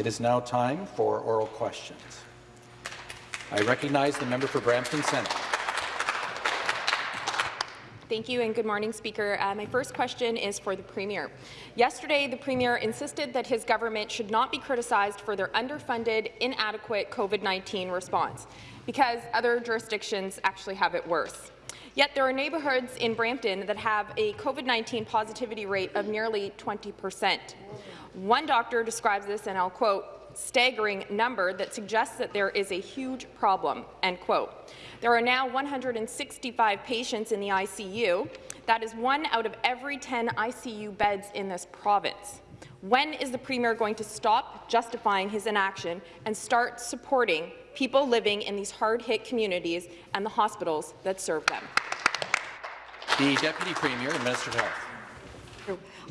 It is now time for oral questions. I recognize the member for Brampton Centre. Thank you and good morning, Speaker. Uh, my first question is for the Premier. Yesterday, the Premier insisted that his government should not be criticized for their underfunded, inadequate COVID-19 response, because other jurisdictions actually have it worse. Yet there are neighbourhoods in Brampton that have a COVID-19 positivity rate of nearly 20 percent. One doctor describes this, and I'll quote, staggering number that suggests that there is a huge problem, end quote. There are now 165 patients in the ICU. That is one out of every 10 ICU beds in this province. When is the Premier going to stop justifying his inaction and start supporting people living in these hard-hit communities and the hospitals that serve them? The Deputy Premier and Minister of Health.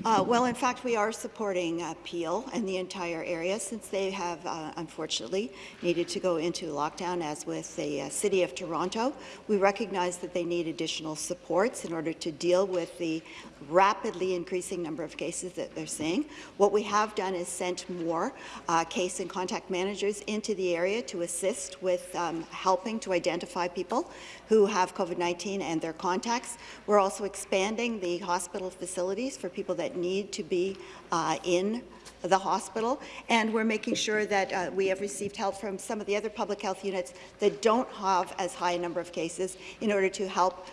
Uh, well, in fact, we are supporting uh, Peel and the entire area since they have, uh, unfortunately, needed to go into lockdown, as with the uh, City of Toronto. We recognize that they need additional supports in order to deal with the rapidly increasing number of cases that they're seeing. What we have done is sent more uh, case and contact managers into the area to assist with um, helping to identify people who have COVID-19 and their contacts. We're also expanding the hospital facilities for people that need to be uh, in the hospital, and we're making sure that uh, we have received help from some of the other public health units that don't have as high a number of cases in order to help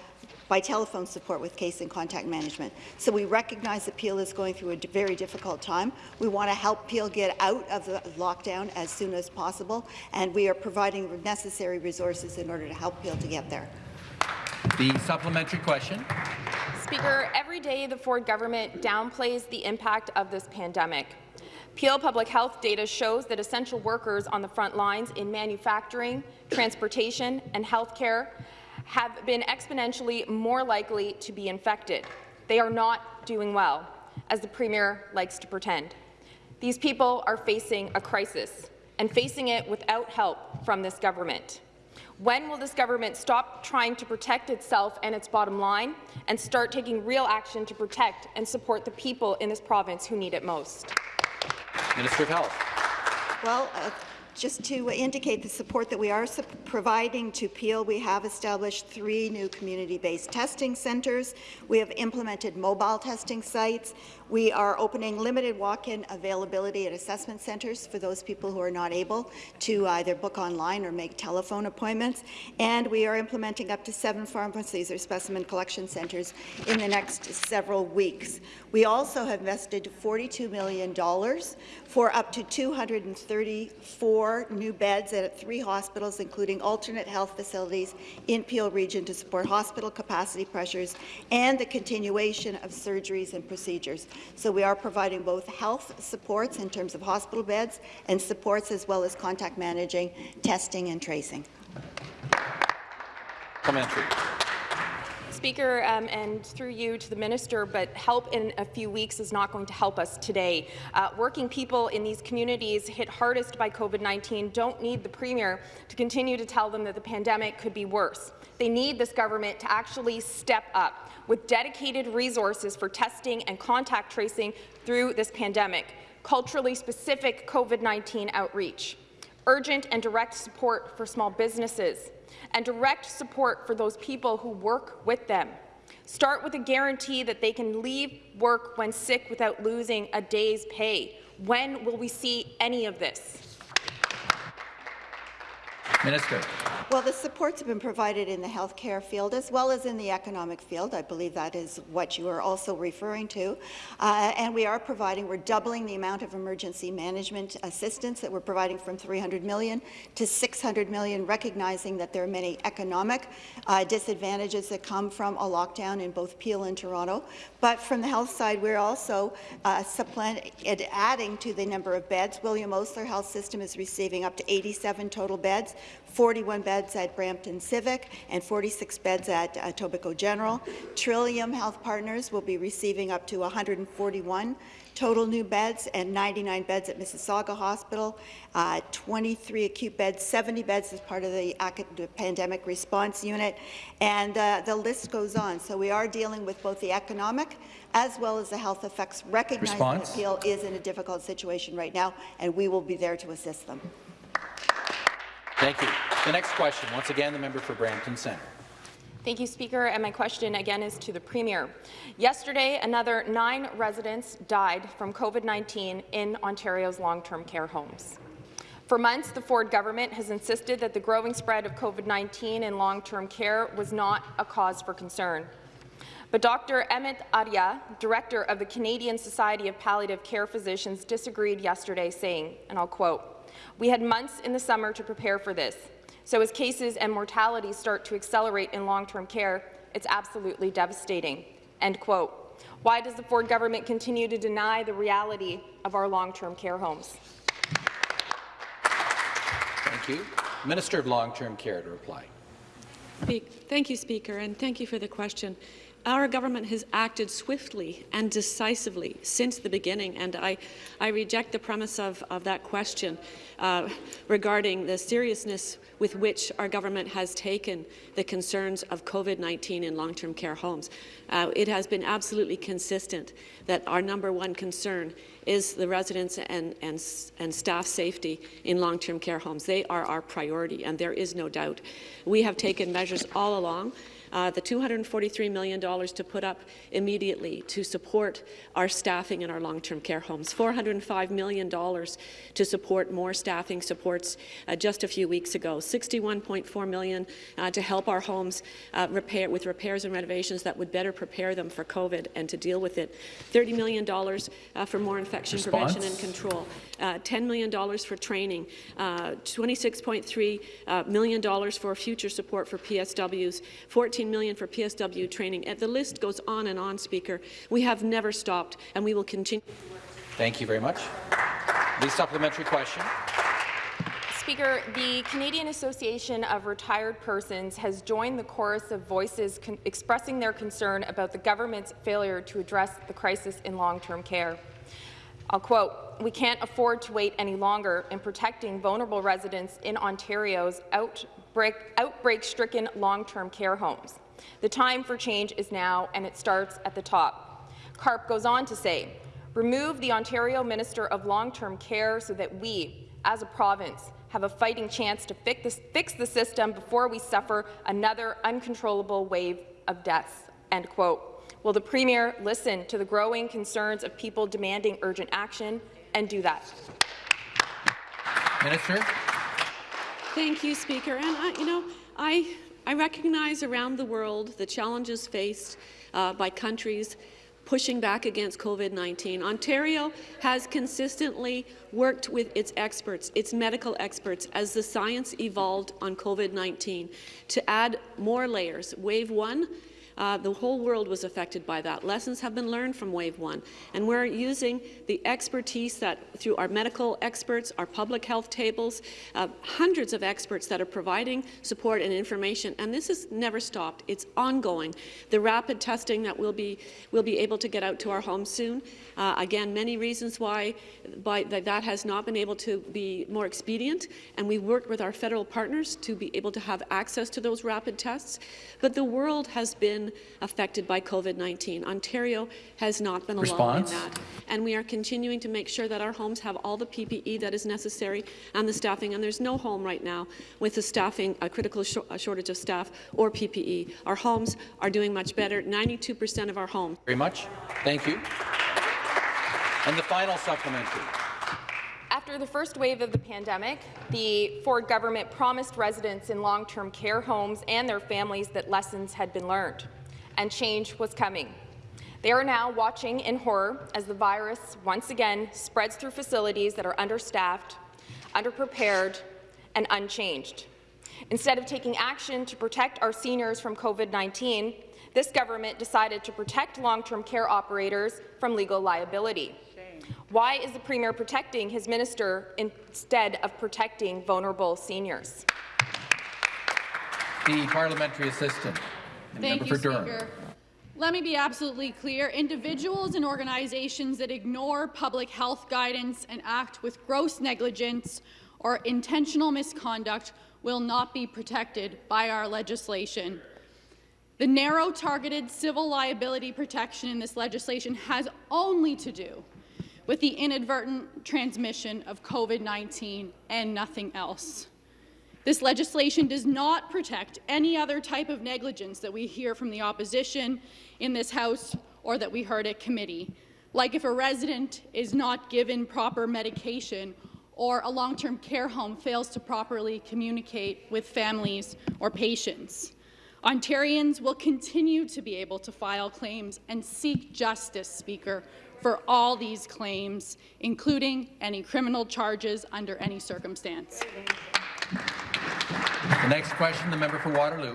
by telephone support with case and contact management. So we recognize that Peel is going through a very difficult time. We want to help Peel get out of the lockdown as soon as possible, and we are providing necessary resources in order to help Peel to get there. The supplementary question. Speaker, every day the Ford government downplays the impact of this pandemic. Peel Public Health data shows that essential workers on the front lines in manufacturing, transportation and healthcare have been exponentially more likely to be infected. They are not doing well, as the Premier likes to pretend. These people are facing a crisis, and facing it without help from this government. When will this government stop trying to protect itself and its bottom line and start taking real action to protect and support the people in this province who need it most? Minister of Health. Well, uh, just to indicate the support that we are providing to Peel, we have established three new community-based testing centres. We have implemented mobile testing sites. We are opening limited walk-in availability at assessment centres for those people who are not able to either book online or make telephone appointments. And we are implementing up to seven pharmacies or specimen collection centres in the next several weeks. We also have invested $42 million for up to 234 new beds at three hospitals, including alternate health facilities in Peel Region to support hospital capacity pressures and the continuation of surgeries and procedures. So we are providing both health supports in terms of hospital beds and supports as well as contact managing, testing and tracing. Commentary. Speaker, um, and through you to the minister, but help in a few weeks is not going to help us today. Uh, working people in these communities hit hardest by COVID-19 don't need the Premier to continue to tell them that the pandemic could be worse. They need this government to actually step up with dedicated resources for testing and contact tracing through this pandemic, culturally specific COVID-19 outreach, urgent and direct support for small businesses, and direct support for those people who work with them. Start with a guarantee that they can leave work when sick without losing a day's pay. When will we see any of this? Minister. Well, the supports have been provided in the healthcare field as well as in the economic field. I believe that is what you are also referring to. Uh, and we are providing, we're doubling the amount of emergency management assistance that we're providing from 300 million to 600 million, recognizing that there are many economic uh, disadvantages that come from a lockdown in both Peel and Toronto. But from the health side, we're also uh, adding to the number of beds. William Osler Health System is receiving up to 87 total beds, 41 beds at Brampton Civic and 46 beds at uh, Etobicoke General. Trillium Health Partners will be receiving up to 141 total new beds and 99 beds at Mississauga Hospital, uh, 23 acute beds, 70 beds as part of the pandemic response unit, and uh, the list goes on. So we are dealing with both the economic as well as the health effects, recognizing that Peel is in a difficult situation right now, and we will be there to assist them. Thank you. The next question, once again, the member for Brampton Centre. Thank you, Speaker. And my question again is to the Premier. Yesterday, another nine residents died from COVID-19 in Ontario's long-term care homes. For months, the Ford government has insisted that the growing spread of COVID-19 in long-term care was not a cause for concern. But Dr. Amit Arya, director of the Canadian Society of Palliative Care Physicians, disagreed yesterday, saying, and I'll quote, We had months in the summer to prepare for this. So as cases and mortality start to accelerate in long-term care, it's absolutely devastating. End quote. Why does the Ford government continue to deny the reality of our long-term care homes? Thank you. Minister of Long-Term Care to reply. Thank you, Speaker, and thank you for the question. Our government has acted swiftly and decisively since the beginning, and I, I reject the premise of, of that question uh, regarding the seriousness with which our government has taken the concerns of COVID-19 in long-term care homes. Uh, it has been absolutely consistent that our number one concern is the residents and, and, and staff safety in long-term care homes. They are our priority, and there is no doubt. We have taken measures all along uh, the $243 million to put up immediately to support our staffing in our long-term care homes, $405 million to support more staffing supports uh, just a few weeks ago, 61.4 million uh, to help our homes uh, repair with repairs and renovations that would better prepare them for COVID and to deal with it, $30 million uh, for more infection Response? prevention and control, uh, $10 million for training, $26.3 million for future support for PSWs, 14 14 million for PSW training. And the list goes on and on, Speaker. We have never stopped, and we will continue. Thank you very much. The supplementary question. Speaker, the Canadian Association of Retired Persons has joined the chorus of voices expressing their concern about the government's failure to address the crisis in long-term care. I'll quote, we can't afford to wait any longer in protecting vulnerable residents in Ontario's outbreak-stricken long-term care homes. The time for change is now, and it starts at the top. CARP goes on to say, remove the Ontario Minister of Long-Term Care so that we, as a province, have a fighting chance to fix, fix the system before we suffer another uncontrollable wave of deaths." End quote. Will the Premier listen to the growing concerns of people demanding urgent action and do that? Minister. Thank you, Speaker. And I, you know, I, I recognize around the world the challenges faced uh, by countries pushing back against COVID-19. Ontario has consistently worked with its experts, its medical experts, as the science evolved on COVID-19 to add more layers. Wave one uh, the whole world was affected by that. Lessons have been learned from wave one, and we're using the expertise that through our medical experts, our public health tables, uh, hundreds of experts that are providing support and information, and this has never stopped. It's ongoing. The rapid testing that we'll be, we'll be able to get out to our homes soon. Uh, again, many reasons why, why that has not been able to be more expedient, and we worked with our federal partners to be able to have access to those rapid tests. But the world has been affected by COVID-19. Ontario has not been alone Response? in that. And we are continuing to make sure that our homes have all the PPE that is necessary and the staffing. And there's no home right now with a staffing, a critical sh a shortage of staff or PPE. Our homes are doing much better. 92% of our homes. Very much. Thank you. And the final supplementary. After the first wave of the pandemic, the Ford government promised residents in long-term care homes and their families that lessons had been learned and change was coming. They are now watching in horror as the virus once again spreads through facilities that are understaffed, underprepared, and unchanged. Instead of taking action to protect our seniors from COVID-19, this government decided to protect long-term care operators from legal liability. Why is the Premier protecting his minister instead of protecting vulnerable seniors? The parliamentary assistant. Thank you, Durham. Speaker. Let me be absolutely clear. Individuals and organizations that ignore public health guidance and act with gross negligence or intentional misconduct will not be protected by our legislation. The narrow targeted civil liability protection in this legislation has only to do with the inadvertent transmission of COVID-19 and nothing else. This legislation does not protect any other type of negligence that we hear from the opposition in this House or that we heard at committee, like if a resident is not given proper medication or a long-term care home fails to properly communicate with families or patients. Ontarians will continue to be able to file claims and seek justice, Speaker, for all these claims, including any criminal charges under any circumstance. The next question, the member for Waterloo.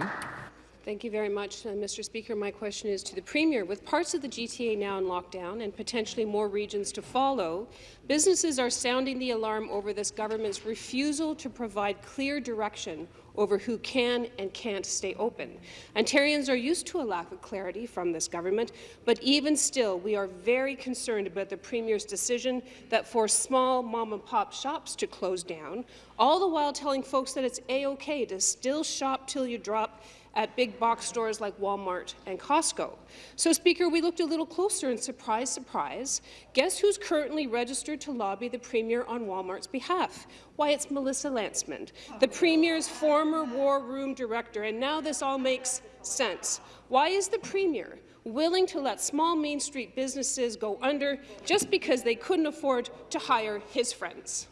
Thank you very much, uh, Mr. Speaker. My question is to the Premier. With parts of the GTA now in lockdown and potentially more regions to follow, businesses are sounding the alarm over this government's refusal to provide clear direction over who can and can't stay open. Ontarians are used to a lack of clarity from this government, but even still, we are very concerned about the Premier's decision that forced small mom-and-pop shops to close down, all the while telling folks that it's A-OK to still shop till you drop at big box stores like Walmart and Costco. So, Speaker, we looked a little closer and surprise, surprise, guess who's currently registered to lobby the Premier on Walmart's behalf? Why, it's Melissa Lantsman, the Premier's former War Room Director, and now this all makes sense. Why is the Premier willing to let small Main Street businesses go under just because they couldn't afford to hire his friends?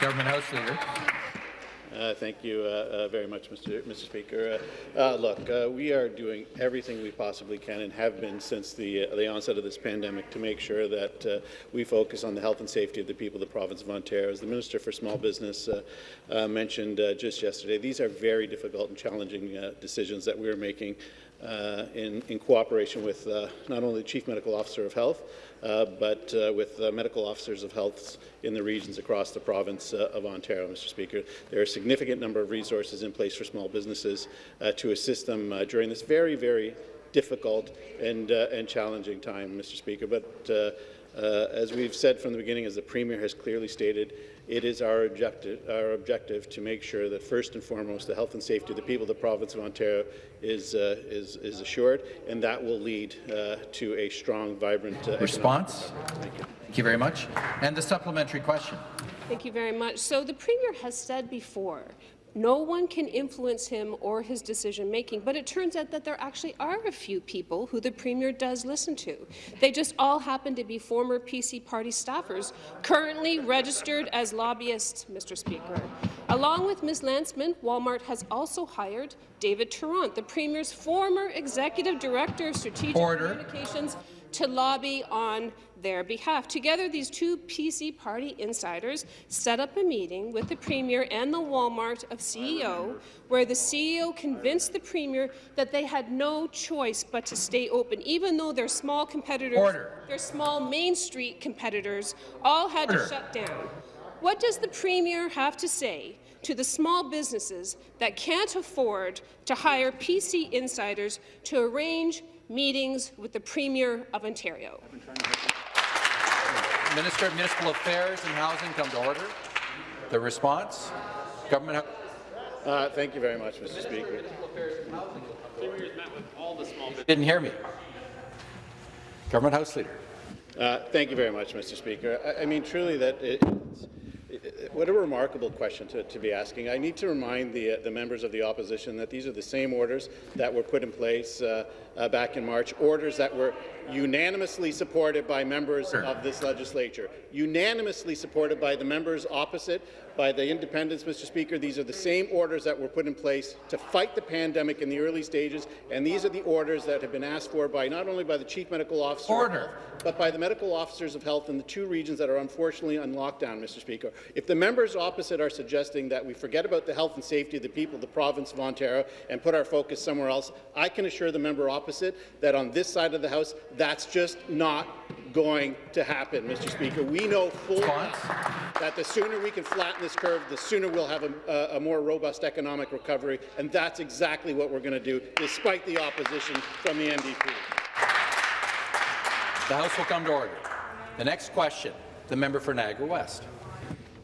Government House Leader. Uh, thank you uh, uh, very much, Mr. Mr. Speaker. Uh, uh, look, uh, we are doing everything we possibly can and have been since the, the onset of this pandemic to make sure that we focus on the health and safety of the people of the province of Ontario. As the Minister for Small Business mentioned just yesterday, these are very difficult and challenging decisions that we are making in, in, cooperation with not only the Chief Medical Officer of Health, Uh, but uh, with uh, medical officers of health in the regions across the province of Ontario, Mr. Speaker. There are a significant number of resources in place for small businesses to assist them during this very, very difficult and, and challenging time, Mr. Speaker. But uh, as we've said from the beginning, as the Premier has clearly stated, it is our objective, our objective to make sure that first and foremost the health and safety of the people of the province of Ontario is, uh, is, is, assured, and that will lead uh, to a strong, vibrant uh, response. Thank you. Thank you very much. And the supplementary question. Thank you very much. So the Premier has said before no one can influence him or his decision-making, but it turns out that there actually are a few people who the Premier does listen to. They just all happen to be former PC party staffers, currently registered as lobbyists, Mr. Speaker. Along with Ms. Lantsman, Walmart has also hired David Tarrant, the Premier's former Executive Director of Strategic Order. Communications, to lobby on their behalf. Together, these two PC party insiders set up a meeting with the Premier and the Walmart of CEO, where the CEO convinced the Premier that they had no choice but to stay open, even though their small competitors, Order. their small Main Street competitors, all had Order. to shut down. What does the Premier have to say to the small businesses that can't afford to hire PC insiders to arrange meetings with the Premier of Ontario? Minister of Municipal Affairs and Housing come to order. The response? Government. Uh, thank you very much, Mr. Speaker. Didn't hear me. Government House Leader. Uh, thank you very much, Mr. Speaker. I, I mean, truly, that it, what a remarkable question to, to, be asking. I need to remind the, uh, the members of the opposition that these are the same orders that were put in place uh, uh, back in March, orders that were unanimously supported by members of this legislature, unanimously supported by the members opposite, by the independents, Mr. Speaker. These are the same orders that were put in place to fight the pandemic in the early stages, and these are the orders that have been asked for by not only by the Chief Medical Officer, Order. but by the medical officers of health in the two regions that are unfortunately on lockdown, Mr. Speaker. If the members opposite are suggesting that we forget about the health and safety of the people of the province of Ontario and put our focus somewhere else, I can assure the member opposite opposite, that on this side of the House, that's just not going to happen, Mr. Speaker. We know full well that the sooner we can flatten this curve, the sooner we'll have a, a more robust economic recovery, and that's exactly what we're going to do, despite the opposition from the NDP. The House will come to order. The next question, the member for Niagara West.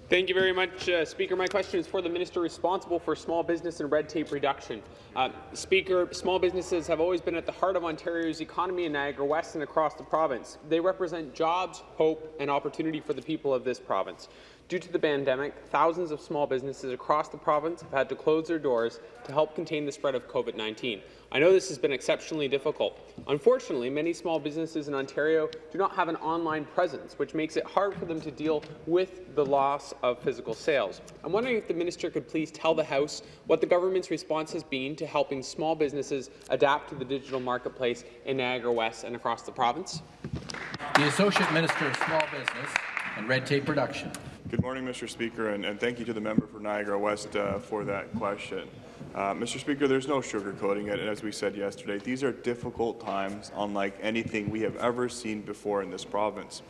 Thank you very much, uh, Speaker. My question is for the minister responsible for small business and red tape reduction. Uh, Speaker, small businesses have always been at the heart of Ontario's economy in Niagara West and across the province. They represent jobs, hope, and opportunity for the people of this province. Due to the pandemic, thousands of small businesses across the province have had to close their doors to help contain the spread of COVID-19. I know this has been exceptionally difficult. Unfortunately, many small businesses in Ontario do not have an online presence, which makes it hard for them to deal with the loss of physical sales. I'm wondering if the minister could please tell the House what the government's response has been to helping small businesses adapt to the digital marketplace in Niagara West and across the province. The Associate Minister of Small Business and Red Tape Reduction. Good morning, Mr. Speaker, and, and thank you to the member for Niagara West uh, for that question. Uh, Mr. Speaker, there's no sugarcoating it, and as we said yesterday, these are difficult times unlike anything we have ever seen before in this province.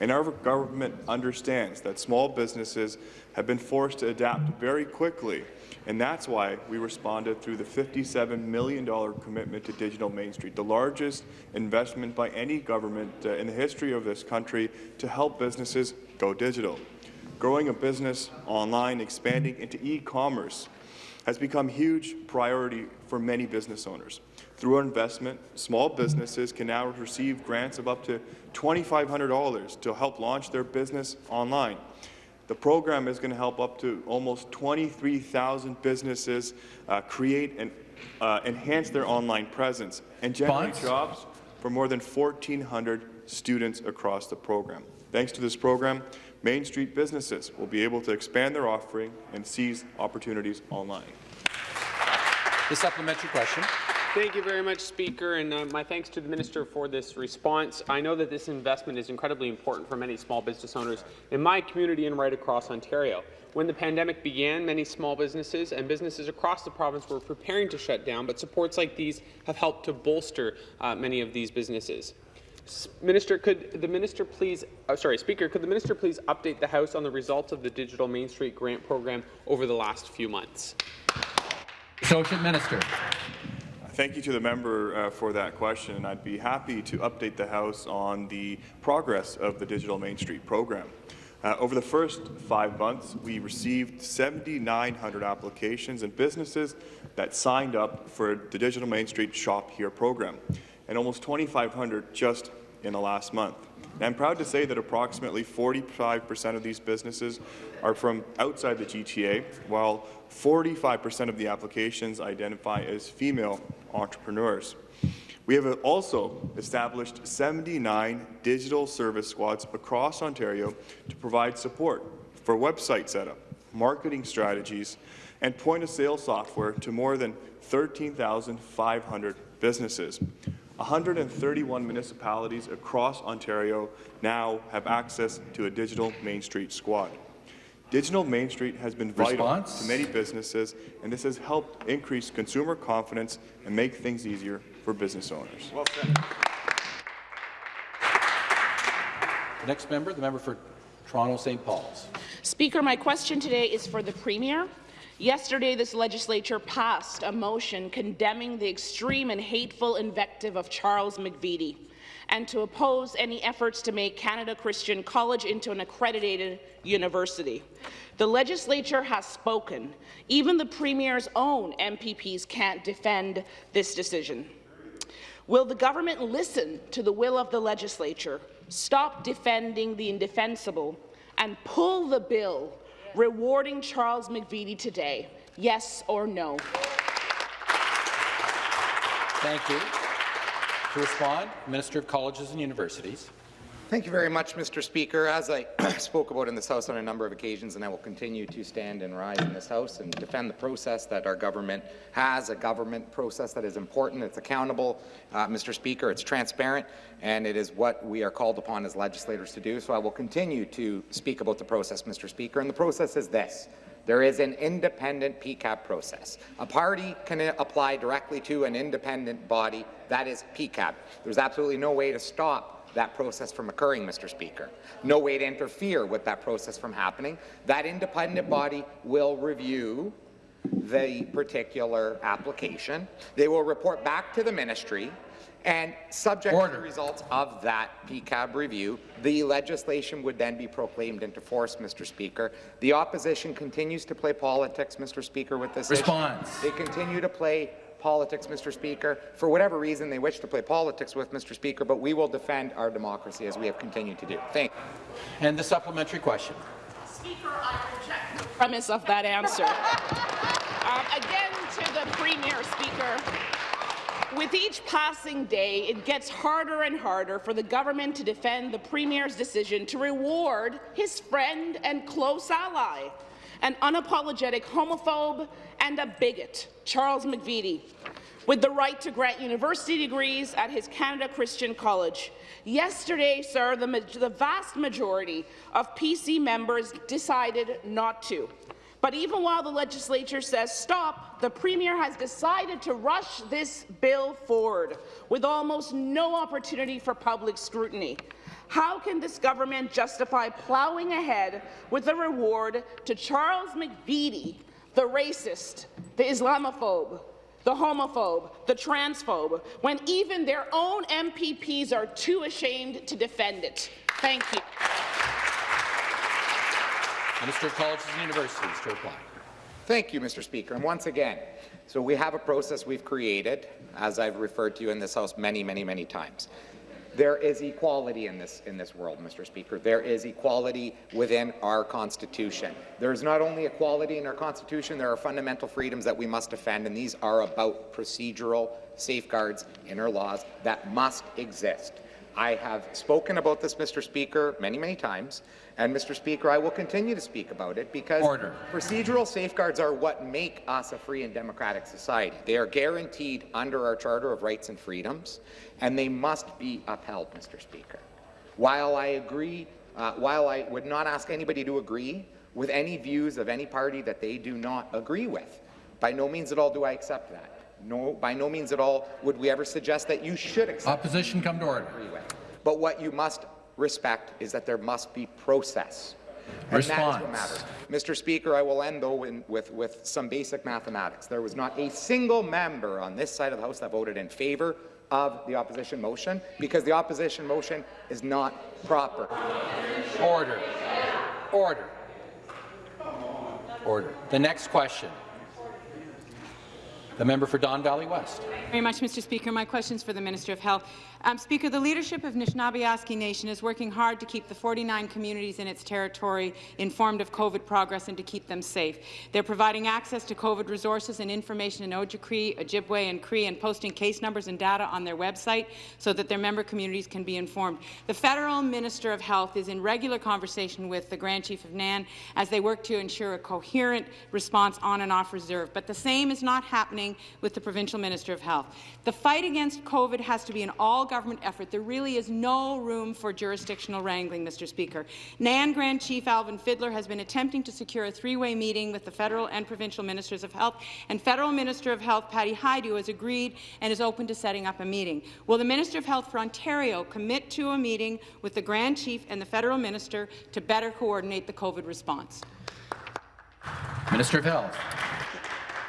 And our government understands that small businesses have been forced to adapt very quickly, and that's why we responded through the $57 million commitment to Digital Main Street, the largest investment by any government uh, in the history of this country to help businesses go digital. Growing a business online, expanding into e-commerce has become a huge priority for many business owners. Through our investment, small businesses can now receive grants of up to $2,500 to help launch their business online. The program is going to help up to almost 23,000 businesses uh, create and uh, enhance their online presence and generate Bonds? jobs for more than 1,400 students across the program. Thanks to this program, Main Street businesses will be able to expand their offering and seize opportunities online. The supplementary question. Thank you very much, Speaker, and uh, my thanks to the Minister for this response. I know that this investment is incredibly important for many small business owners in my community and right across Ontario. When the pandemic began, many small businesses and businesses across the province were preparing to shut down, but supports like these have helped to bolster uh, many of these businesses. Minister, could the minister please, oh, sorry, Speaker, could the minister please update the House on the results of the Digital Main Street grant program over the last few months? Associate Minister. Thank you to the member uh, for that question, I'd be happy to update the House on the progress of the Digital Main Street program. Uh, over the first five months, we received 7,900 applications and businesses that signed up for the Digital Main Street Shop Here program and almost 2,500 just in the last month. And I'm proud to say that approximately 45% of these businesses are from outside the GTA, while 45% of the applications identify as female entrepreneurs. We have also established 79 digital service squads across Ontario to provide support for website setup, marketing strategies, and point-of-sale software to more than 13,500 businesses. 131 municipalities across Ontario now have access to a digital Main Street squad. Digital Main Street has been vital Response? to many businesses, and this has helped increase consumer confidence and make things easier for business owners. Well the next member, the member for Toronto St. Paul's. Speaker, my question today is for the Premier. Yesterday, this legislature passed a motion condemning the extreme and hateful invective of Charles McVety and to oppose any efforts to make Canada Christian College into an accredited university. The legislature has spoken. Even the Premier's own MPPs can't defend this decision. Will the government listen to the will of the legislature, stop defending the indefensible, and pull the bill rewarding Charles McVety today? Yes or no? Thank you. To respond, Minister of Colleges and Universities. Thank you very much, Mr. Speaker. As I spoke about in this House on a number of occasions, and I will continue to stand and rise in this House and defend the process that our government has, a government process that is important, it's accountable, uh, Mr. Speaker, it's transparent, and it is what we are called upon as legislators to do. So I will continue to speak about the process, Mr. Speaker, and the process is this. There is an independent PEQAB process. A party can apply directly to an independent body, that is PEQAB. There's absolutely no way to stop that process from occurring, Mr. Speaker. No way to interfere with that process from happening. That independent body will review the particular application. They will report back to the ministry, and subject Order. to the results of that PEQAB review, the legislation would then be proclaimed into force, Mr. Speaker. The opposition continues to play politics, Mr. Speaker, with this Response. Issue. They continue to play politics, Mr. Speaker, for whatever reason they wish to play politics with, Mr. Speaker, but we will defend our democracy as we have continued to do. Thank you. And the supplementary question. Speaker, I reject the premise of that answer. um, again, to the Premier, Speaker. With each passing day, it gets harder and harder for the government to defend the Premier's decision to reward his friend and close ally an unapologetic homophobe and a bigot, Charles McVety, with the right to grant university degrees at his Canada Christian College. Yesterday, sir, the, the vast majority of PC members decided not to. But even while the legislature says stop, the Premier has decided to rush this bill forward with almost no opportunity for public scrutiny. How can this government justify ploughing ahead with a reward to Charles McVety, the racist, the Islamophobe, the homophobe, the transphobe, when even their own MPPs are too ashamed to defend it? Thank you. Minister of Colleges and Universities to reply. Thank you, Mr. Speaker. And once again, so we have a process we've created, as I've referred to you in this House many, many, many times. There is equality in this, in this world, Mr. Speaker. There is equality within our Constitution. There is not only equality in our Constitution, there are fundamental freedoms that we must defend, and these are about procedural safeguards in our laws that must exist. I have spoken about this, Mr. Speaker, many, many times, and Mr. Speaker, I will continue to speak about it because Order. procedural safeguards are what make us a free and democratic society. They are guaranteed under our Charter of Rights and Freedoms, and they must be upheld, Mr. Speaker. While I agree, uh, while I would not ask anybody to agree with any views of any party that they do not agree with, by no means at all do I accept that. No, by no means at all would we ever suggest that you should accept. Opposition come to order. But what you must respect is that there must be process. And Response. that is what matters. Mr. Speaker, I will end, though, in, with, with some basic mathematics. There was not a single member on this side of the House that voted in favour of the opposition motion because the opposition motion is not proper. Order. Order. Order. The next question. The member for Don Valley West. Very much, Mr. Speaker. My question is for the Minister of Health. Um, Speaker, the leadership of Anishinaabe Nation is working hard to keep the 49 communities in its territory informed of COVID progress and to keep them safe. They're providing access to COVID resources and information in Ojibwe, Ojibwe and Cree and posting case numbers and data on their website so that their member communities can be informed. The Federal Minister of Health is in regular conversation with the Grand Chief of NAN as they work to ensure a coherent response on and off reserve. But the same is not happening with the Provincial Minister of Health. The fight against COVID has to be an all government effort. There really is no room for jurisdictional wrangling, Mr. Speaker. NAN Grand Chief Alvin Fiddler has been attempting to secure a three-way meeting with the federal and provincial ministers of health, and Federal Minister of Health Patty Hajdu has agreed and is open to setting up a meeting. Will the Minister of Health for Ontario commit to a meeting with the Grand Chief and the federal minister to better coordinate the COVID response? Minister of Health.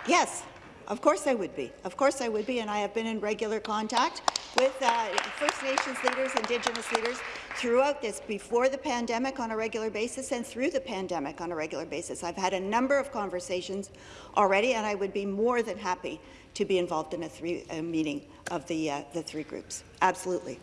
Yes. Of course I would be. Of course I would be, and I have been in regular contact with uh, First Nations leaders, Indigenous leaders throughout this, before the pandemic on a regular basis and through the pandemic on a regular basis. I've had a number of conversations already, and I would be more than happy to be involved in a, three, a meeting of the, uh, the three groups. Absolutely.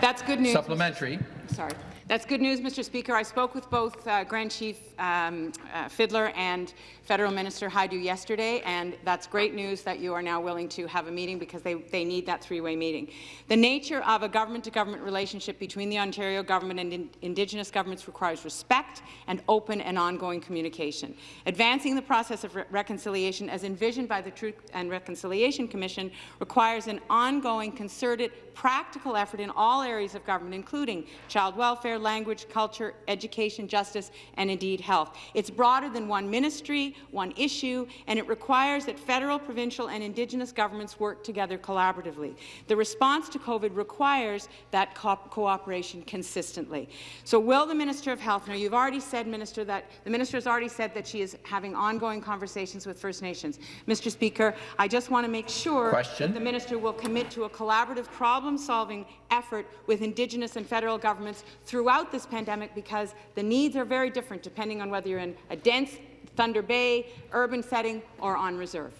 That's good news. Supplementary. Sorry. That's good news, Mr. Speaker. I spoke with both uh, Grand Chief um, uh, Fiddler and Federal Minister Hajdu yesterday, and that's great news that you are now willing to have a meeting because they, they need that three-way meeting. The nature of a government-to-government -government relationship between the Ontario government and in Indigenous governments requires respect and open and ongoing communication. Advancing the process of re reconciliation as envisioned by the Truth and Reconciliation Commission requires an ongoing, concerted, practical effort in all areas of government, including child welfare, language, culture, education, justice, and indeed health. It's broader than one ministry, one issue, and it requires that federal, provincial, and Indigenous governments work together collaboratively. The response to COVID requires that co cooperation consistently. So will the Minister of Health, now you've already said, Minister, that the Minister has already said that she is having ongoing conversations with First Nations. Mr. Speaker, I just want to make sure Question. the Minister will commit to a collaborative problem-solving effort with Indigenous and federal governments throughout this pandemic because the needs are very different depending on whether you're in a dense Thunder Bay, urban setting, or on reserve.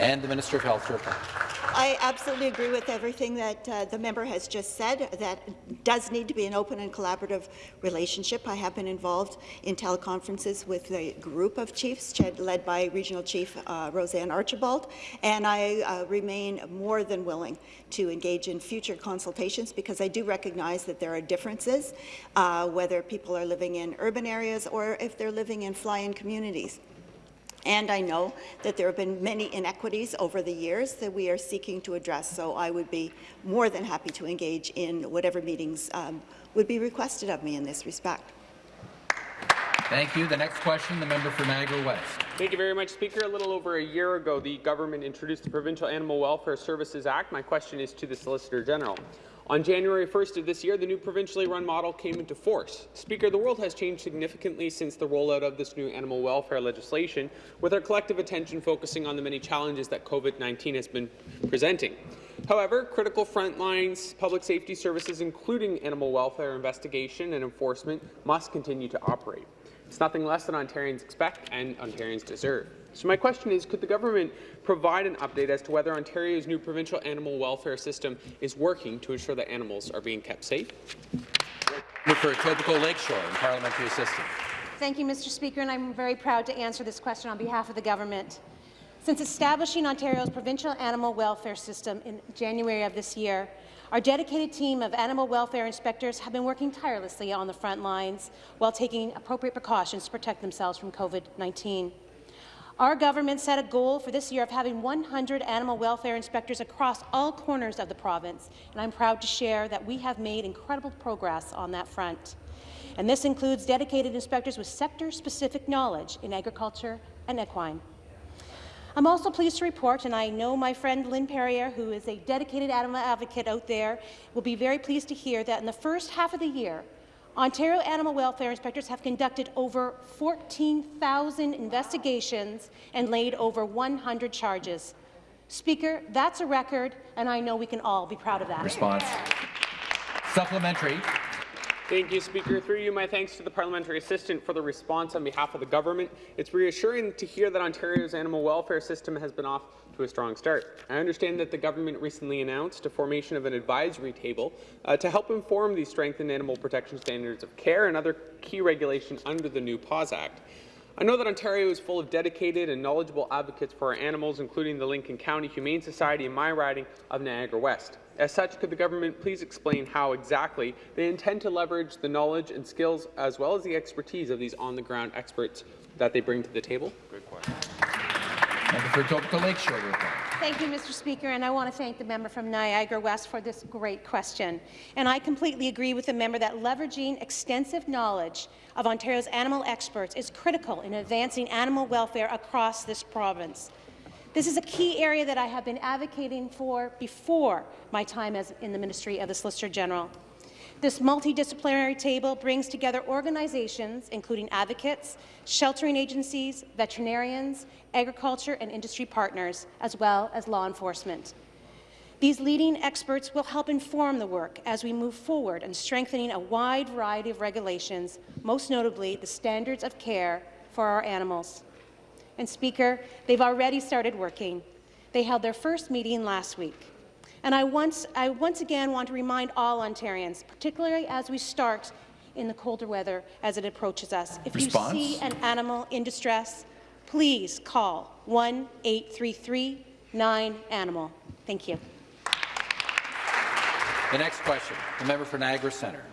And the Minister of Health to. I absolutely agree with everything that uh, the member has just said. That does need to be an open and collaborative relationship. I have been involved in teleconferences with a group of chiefs led by Regional Chief uh, Roseanne Archibald, and I uh, remain more than willing to engage in future consultations because I do recognize that there are differences, uh, whether people are living in urban areas or if they're living in fly-in communities. And I know that there have been many inequities over the years that we are seeking to address, so I would be more than happy to engage in whatever meetings um, would be requested of me in this respect. Thank you. The next question, the member for Niagara West. Thank you very much, Speaker. A little over a year ago, the government introduced the Provincial Animal Welfare Services Act. My question is to the Solicitor General. On January 1st of this year, the new provincially run model came into force. Speaker, the world has changed significantly since the rollout of this new animal welfare legislation, with our collective attention focusing on the many challenges that COVID-19 has been presenting. However, critical frontlines public safety services, including animal welfare investigation and enforcement, must continue to operate. It's nothing less than Ontarians expect and Ontarians deserve. So my question is, could the government provide an update as to whether Ontario's new provincial animal welfare system is working to ensure that animals are being kept safe? For Etobicoke Lakeshore and Parliamentary Assistant. Thank you, Mr. Speaker, and I'm very proud to answer this question on behalf of the government. Since establishing Ontario's provincial animal welfare system in January of this year, our dedicated team of animal welfare inspectors have been working tirelessly on the front lines while taking appropriate precautions to protect themselves from COVID-19. Our government set a goal for this year of having 100 animal welfare inspectors across all corners of the province, and I'm proud to share that we have made incredible progress on that front. And this includes dedicated inspectors with sector-specific knowledge in agriculture and equine. I'm also pleased to report, and I know my friend Lynn Perrier, who is a dedicated animal advocate out there, will be very pleased to hear that in the first half of the year, Ontario animal welfare inspectors have conducted over 14,000 investigations and laid over 100 charges. Speaker, that's a record, and I know we can all be proud of that. Response. Supplementary. Thank you, Speaker. Through you, my thanks to the parliamentary assistant for the response on behalf of the government. It's reassuring to hear that Ontario's animal welfare system has been off to a strong start. I understand that the government recently announced a formation of an advisory table uh, to help inform the strengthened animal protection standards of care and other key regulations under the new PAWS Act. I know that Ontario is full of dedicated and knowledgeable advocates for our animals, including the Lincoln County Humane Society in my riding of Niagara West. As such, could the government please explain how exactly they intend to leverage the knowledge and skills as well as the expertise of these on-the-ground experts that they bring to the table? Good question. Member for Etobicoke Lakeshore. Thank you, Mr. Speaker, and I want to thank the member from Niagara West for this great question. And I completely agree with the member that leveraging extensive knowledge of Ontario's animal experts is critical in advancing animal welfare across this province. This is a key area that I have been advocating for before my time as in the Ministry of the Solicitor General. This multidisciplinary table brings together organizations, including advocates, sheltering agencies, veterinarians, agriculture and industry partners, as well as law enforcement. These leading experts will help inform the work as we move forward in strengthening a wide variety of regulations, most notably the standards of care for our animals. And Speaker, they've already started working. They held their first meeting last week. And I once, I once again want to remind all Ontarians, particularly as we start in the colder weather as it approaches us, if Response? you see an animal in distress, please call 1-833-9-ANIMAL. Thank you. The next question, the member for Niagara Centre.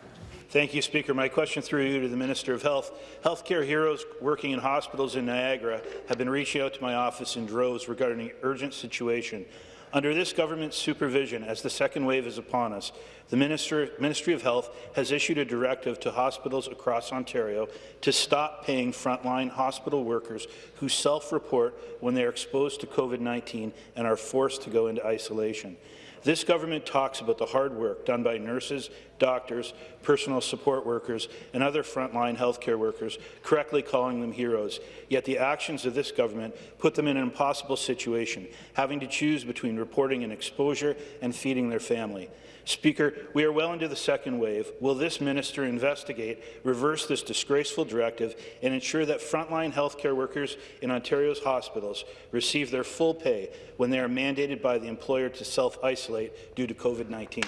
Thank you, Speaker. My question through you to the Minister of Health. Healthcare heroes working in hospitals in Niagara have been reaching out to my office in droves regarding an urgent situation. Under this government's supervision, as the second wave is upon us, the Minister, Ministry of Health has issued a directive to hospitals across Ontario to stop paying frontline hospital workers who self-report when they are exposed to COVID-19 and are forced to go into isolation. This government talks about the hard work done by nurses, doctors, personal support workers, and other frontline healthcare workers, correctly calling them heroes. Yet the actions of this government put them in an impossible situation, having to choose between reporting an exposure and feeding their family. Speaker, we are well into the second wave. Will this minister investigate, reverse this disgraceful directive, and ensure that frontline healthcare workers in Ontario's hospitals receive their full pay when they are mandated by the employer to self-isolate due to COVID-19?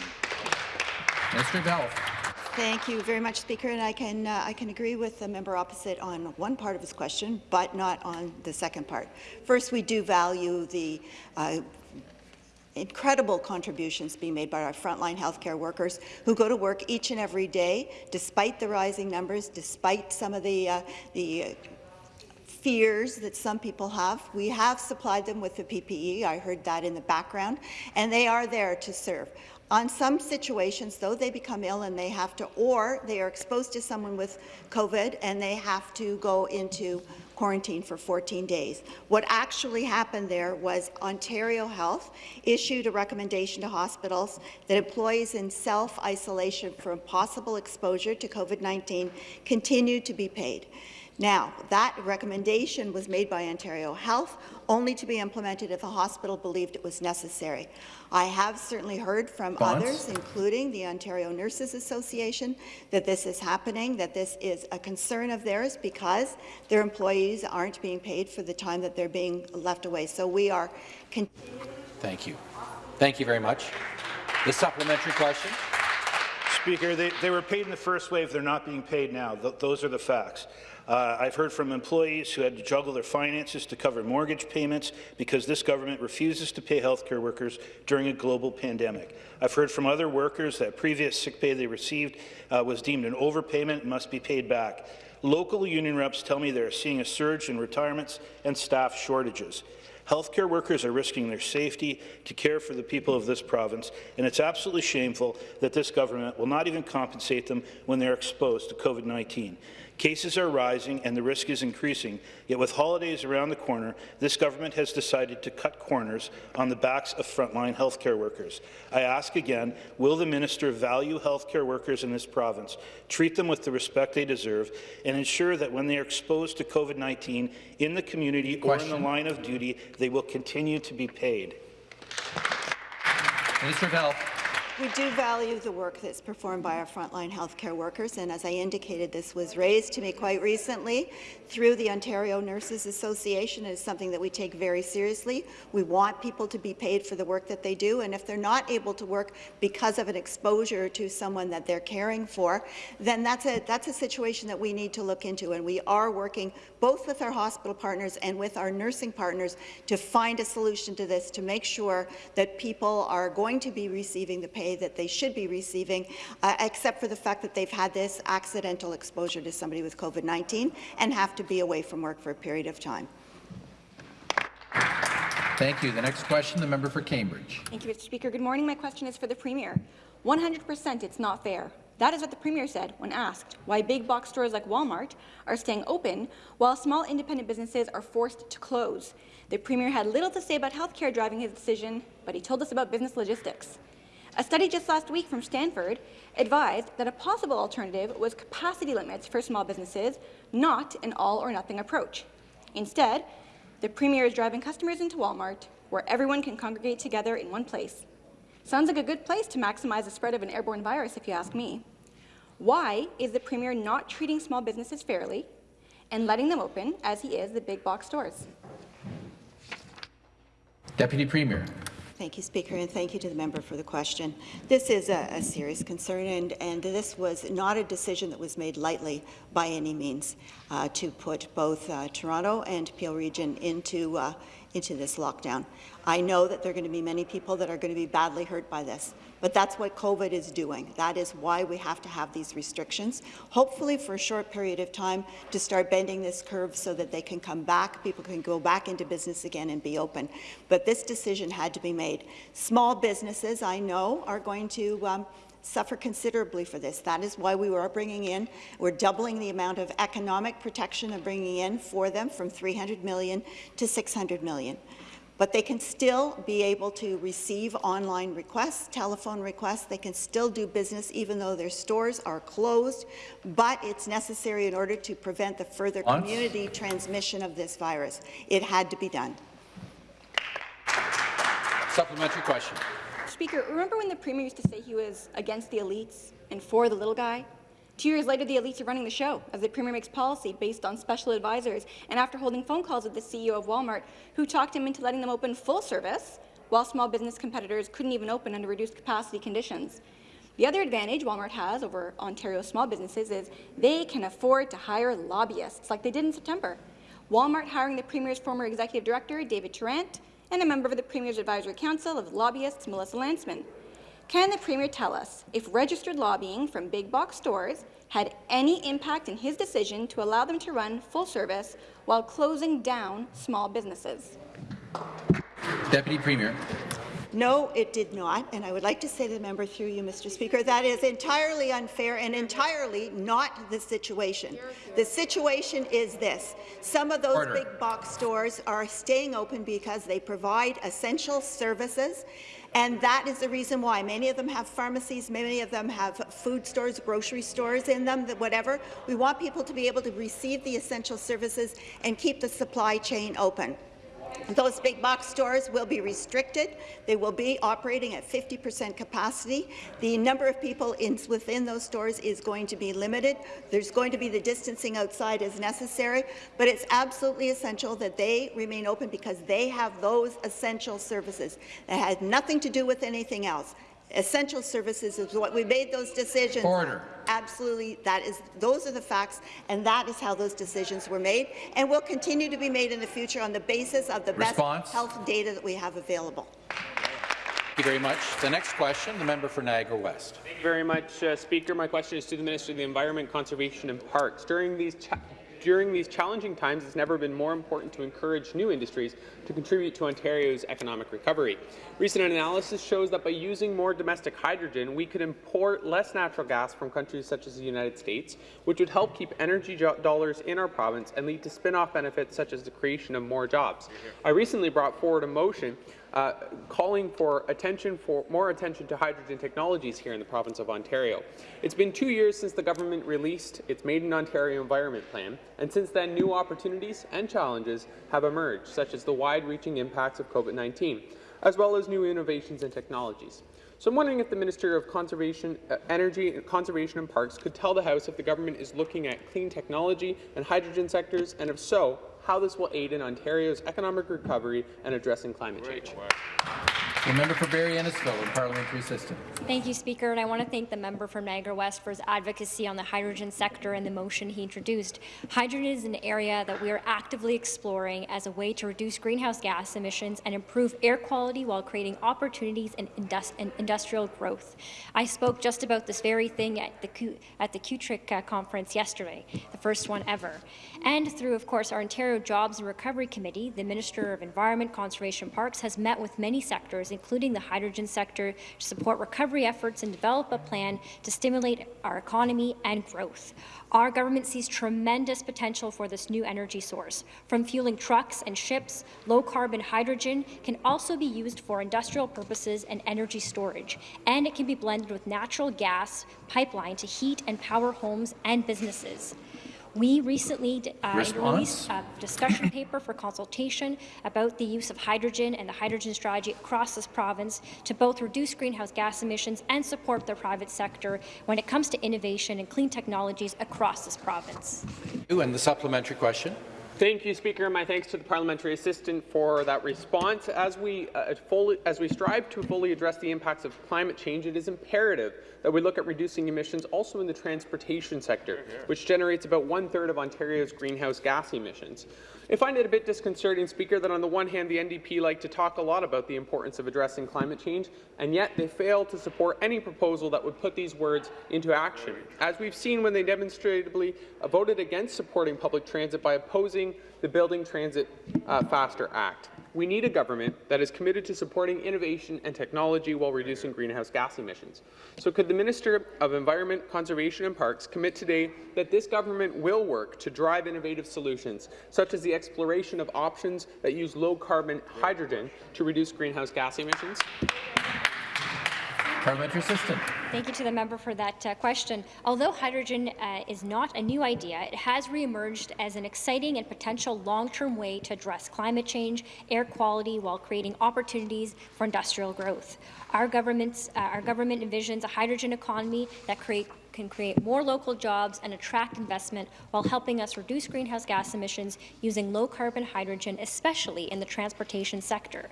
Minister of Health. Thank you very much, Speaker, and I can uh, I can agree with the member opposite on one part of his question, but not on the second part. First, we do value the uh, incredible contributions being made by our frontline healthcare workers who go to work each and every day, despite the rising numbers, despite some of the uh, the fears that some people have. We have supplied them with the PPE. I heard that in the background, and they are there to serve. On some situations, though, they become ill and they have to, or they are exposed to someone with COVID and they have to go into quarantine for 14 days. What actually happened there was Ontario Health issued a recommendation to hospitals that employees in self-isolation from possible exposure to COVID-19 continue to be paid. Now, that recommendation was made by Ontario Health, only to be implemented if a hospital believed it was necessary. I have certainly heard from Bonds? others, including the Ontario Nurses Association, that this is happening, that this is a concern of theirs because their employees aren't being paid for the time that they're being left away. So we are Thank you. Thank you very much. The supplementary question. Speaker, they, they were paid in the first wave. They're not being paid now. Th those are the facts. Uh, I've heard from employees who had to juggle their finances to cover mortgage payments because this government refuses to pay healthcare workers during a global pandemic. I've heard from other workers that previous sick pay they received uh, was deemed an overpayment and must be paid back. Local union reps tell me they're seeing a surge in retirements and staff shortages. Healthcare workers are risking their safety to care for the people of this province, and it's absolutely shameful that this government will not even compensate them when they're exposed to COVID-19. Cases are rising and the risk is increasing, yet with holidays around the corner, this government has decided to cut corners on the backs of frontline healthcare workers. I ask again, will the minister value healthcare workers in this province, treat them with the respect they deserve, and ensure that when they are exposed to COVID-19 in the community Question. or in the line of duty, they will continue to be paid? Minister of Health. We do value the work that's performed by our frontline healthcare workers, and as I indicated, this was raised to me quite recently through the Ontario Nurses Association. It is something that we take very seriously. We want people to be paid for the work that they do, and if they're not able to work because of an exposure to someone that they're caring for, then that's a, that's a situation that we need to look into, and we are working both with our hospital partners and with our nursing partners to find a solution to this, to make sure that people are going to be receiving the pay that they should be receiving, uh, except for the fact that they've had this accidental exposure to somebody with COVID-19 and have to be away from work for a period of time. Thank you. The next question, the member for Cambridge. Thank you, Mr. Speaker. Good morning. My question is for the Premier. 100% it's not fair. That is what the Premier said when asked why big box stores like Walmart are staying open while small independent businesses are forced to close. The Premier had little to say about healthcare driving his decision, but he told us about business logistics. A study just last week from Stanford advised that a possible alternative was capacity limits for small businesses, not an all-or-nothing approach. Instead, the Premier is driving customers into Walmart, where everyone can congregate together in one place. Sounds like a good place to maximize the spread of an airborne virus, if you ask me. Why is the Premier not treating small businesses fairly and letting them open, as he is the big box stores? Deputy Premier. Thank you, Speaker, and thank you to the member for the question. This is a, a, serious concern, and, and this was not a decision that was made lightly by any means uh, to put both uh, Toronto and Peel Region into, uh, into this lockdown. I know that there are going to be many people that are going to be badly hurt by this, but that's what COVID is doing. That is why we have to have these restrictions, hopefully for a short period of time to start bending this curve so that they can come back, people can go back into business again and be open. But this decision had to be made. Small businesses, I know, are going to um, suffer considerably for this. That is why we are bringing in, we're doubling the amount of economic protection and bringing in for them from 300 million to 600 million but they can still be able to receive online requests, telephone requests. They can still do business even though their stores are closed, but it's necessary in order to prevent the further Once. community transmission of this virus. It had to be done. Supplementary question. Speaker, remember when the Premier used to say he was against the elites and for the little guy? Two years later, the elites are running the show as the Premier makes policy based on special advisors and after holding phone calls with the CEO of Walmart, who talked him into letting them open full service while small business competitors couldn't even open under reduced capacity conditions. The other advantage Walmart has over Ontario's small businesses is they can afford to hire lobbyists like they did in September. Walmart hiring the Premier's former executive director, David Tarrant, and a member of the Premier's Advisory Council of Lobbyists, Melissa Lantsman. Can the Premier tell us if registered lobbying from big box stores had any impact in his decision to allow them to run full service while closing down small businesses? Deputy Premier. No, it did not, and I would like to say to the member through you, Mr. Speaker, that is entirely unfair and entirely not the situation. The situation is this. Some of those Order. big box stores are staying open because they provide essential services and that is the reason why many of them have pharmacies, many of them have food stores, grocery stores in them, whatever. We want people to be able to receive the essential services and keep the supply chain open. Those big box stores will be restricted. They will be operating at 50 percent capacity. The number of people in, within those stores is going to be limited. There's going to be the distancing outside as necessary, but it's absolutely essential that they remain open because they have those essential services. That has nothing to do with anything else. Essential services is what we made those decisions. Order. Absolutely, that is. Those are the facts, and that is how those decisions were made, and will continue to be made in the future on the basis of the Response. best health data that we have available. Thank you very much. The next question, the member for Niagara West. Thank you very much, uh, Speaker. My question is to the Minister of the Environment, Conservation and Parks. During these during these challenging times, it's never been more important to encourage new industries to contribute to Ontario's economic recovery. Recent analysis shows that by using more domestic hydrogen, we could import less natural gas from countries such as the United States, which would help keep energy dollars in our province and lead to spin-off benefits such as the creation of more jobs. I recently brought forward a motion uh, calling for attention for more attention to hydrogen technologies here in the province of Ontario. It's been two years since the government released its Made in Ontario Environment Plan, and since then new opportunities and challenges have emerged, such as the wide-reaching impacts of COVID-19, as well as new innovations and technologies. So I'm wondering if the Minister of Conservation, uh, Energy, Conservation and Parks could tell the House if the government is looking at clean technology and hydrogen sectors, and if so, how this will aid in Ontario's economic recovery and addressing climate change. The member for Barrie Innisfil and parliamentary assistant. Thank you, Speaker, and I want to thank the member from Niagara West for his advocacy on the hydrogen sector and the motion he introduced. Hydrogen is an area that we are actively exploring as a way to reduce greenhouse gas emissions and improve air quality while creating opportunities and, industri and industrial growth. I spoke just about this very thing at the, Q at the QTRIC uh, conference yesterday, the first one ever. And through, of course, our Ontario Jobs and Recovery Committee, the Minister of Environment, Conservation Parks has met with many sectors including the hydrogen sector, to support recovery efforts and develop a plan to stimulate our economy and growth. Our government sees tremendous potential for this new energy source. From fueling trucks and ships, low-carbon hydrogen can also be used for industrial purposes and energy storage, and it can be blended with natural gas pipeline to heat and power homes and businesses. We recently uh, released a discussion paper for consultation about the use of hydrogen and the hydrogen strategy across this province to both reduce greenhouse gas emissions and support the private sector when it comes to innovation and clean technologies across this province. And the supplementary question. Thank you, Speaker, my thanks to the parliamentary assistant for that response. As we, uh, fully, as we strive to fully address the impacts of climate change, it is imperative that we look at reducing emissions also in the transportation sector, which generates about one-third of Ontario's greenhouse gas emissions. I find it a bit disconcerting, Speaker, that on the one hand the NDP like to talk a lot about the importance of addressing climate change, and yet they fail to support any proposal that would put these words into action, as we've seen when they demonstrably uh, voted against supporting public transit by opposing the Building Transit uh, Faster Act. We need a government that is committed to supporting innovation and technology while reducing greenhouse gas emissions. So could the Minister of Environment, Conservation and Parks commit today that this government will work to drive innovative solutions, such as the exploration of options that use low-carbon hydrogen to reduce greenhouse gas emissions? Parliamentary assistant. Thank you to the member for that uh, question. Although hydrogen uh, is not a new idea, it has re-emerged as an exciting and potential long-term way to address climate change, air quality, while creating opportunities for industrial growth. Our, government's, uh, our government envisions a hydrogen economy that create, can create more local jobs and attract investment while helping us reduce greenhouse gas emissions using low-carbon hydrogen, especially in the transportation sector.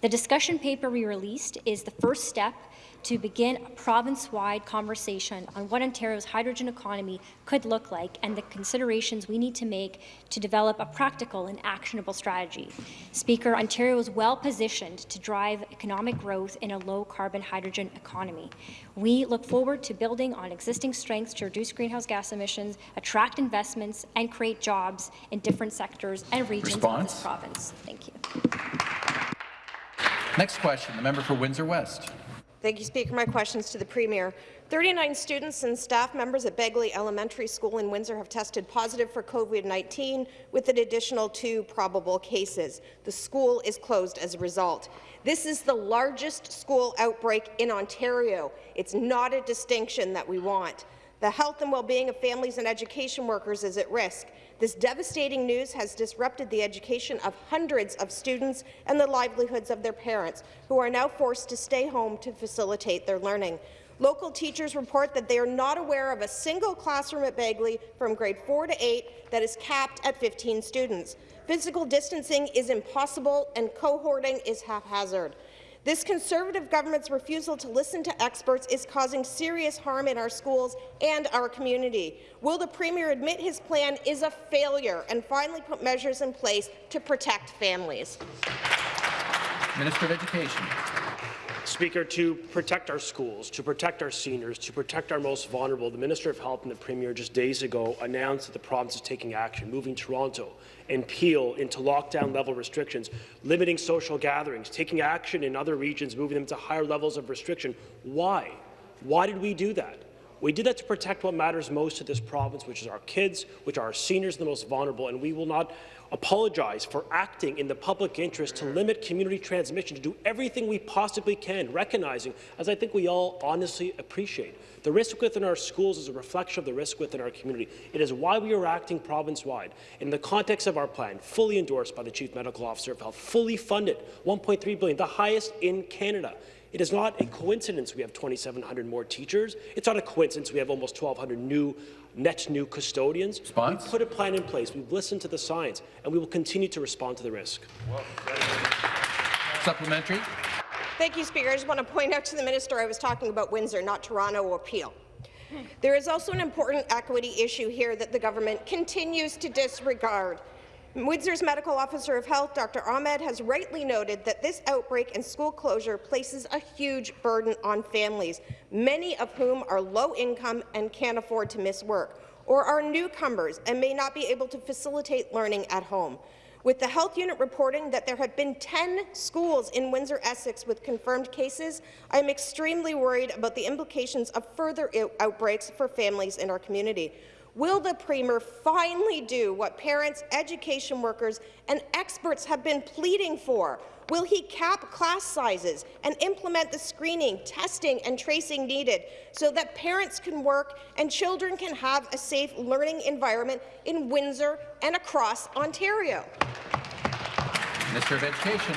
The discussion paper we released is the first step to begin a province-wide conversation on what Ontario's hydrogen economy could look like and the considerations we need to make to develop a practical and actionable strategy. Speaker, Ontario is well positioned to drive economic growth in a low-carbon hydrogen economy. We look forward to building on existing strengths to reduce greenhouse gas emissions, attract investments, and create jobs in different sectors and regions Response? of this province. Thank you. Next question, the member for Windsor West. Thank you, Speaker. My questions to the Premier. 39 students and staff members at Begley Elementary School in Windsor have tested positive for COVID-19 with an additional two probable cases. The school is closed as a result. This is the largest school outbreak in Ontario. It's not a distinction that we want. The health and well-being of families and education workers is at risk. This devastating news has disrupted the education of hundreds of students and the livelihoods of their parents, who are now forced to stay home to facilitate their learning. Local teachers report that they are not aware of a single classroom at Begley from grade 4 to 8 that is capped at 15 students. Physical distancing is impossible and cohorting is haphazard. This Conservative government's refusal to listen to experts is causing serious harm in our schools and our community. Will the Premier admit his plan is a failure and finally put measures in place to protect families? Minister of Education. Speaker, to protect our schools, to protect our seniors, to protect our most vulnerable, the Minister of Health and the Premier just days ago announced that the province is taking action, moving Toronto and Peel into lockdown-level restrictions, limiting social gatherings, taking action in other regions, moving them to higher levels of restriction. Why? Why did we do that? We did that to protect what matters most to this province, which is our kids, which are our seniors, the most vulnerable, and we will not apologize for acting in the public interest to limit community transmission, to do everything we possibly can, recognizing, as I think we all honestly appreciate, the risk within our schools is a reflection of the risk within our community. It is why we are acting province-wide. In the context of our plan, fully endorsed by the Chief Medical Officer of Health, fully funded, 1.3 billion, the highest in Canada. It is not a coincidence we have 2,700 more teachers. It's not a coincidence we have almost 1,200 new, net new custodians. Response? We've put a plan in place. We've listened to the science, and we will continue to respond to the risk. Supplementary. Thank you, Speaker. I just want to point out to the minister I was talking about Windsor, not Toronto or Peel. There is also an important equity issue here that the government continues to disregard. Windsor's Medical Officer of Health, Dr. Ahmed, has rightly noted that this outbreak and school closure places a huge burden on families, many of whom are low income and can't afford to miss work, or are newcomers and may not be able to facilitate learning at home. With the health unit reporting that there have been 10 schools in Windsor-Essex with confirmed cases, I am extremely worried about the implications of further outbreaks for families in our community. Will the Premier finally do what parents, education workers and experts have been pleading for? Will he cap class sizes and implement the screening, testing and tracing needed so that parents can work and children can have a safe learning environment in Windsor and across Ontario? Minister of Education.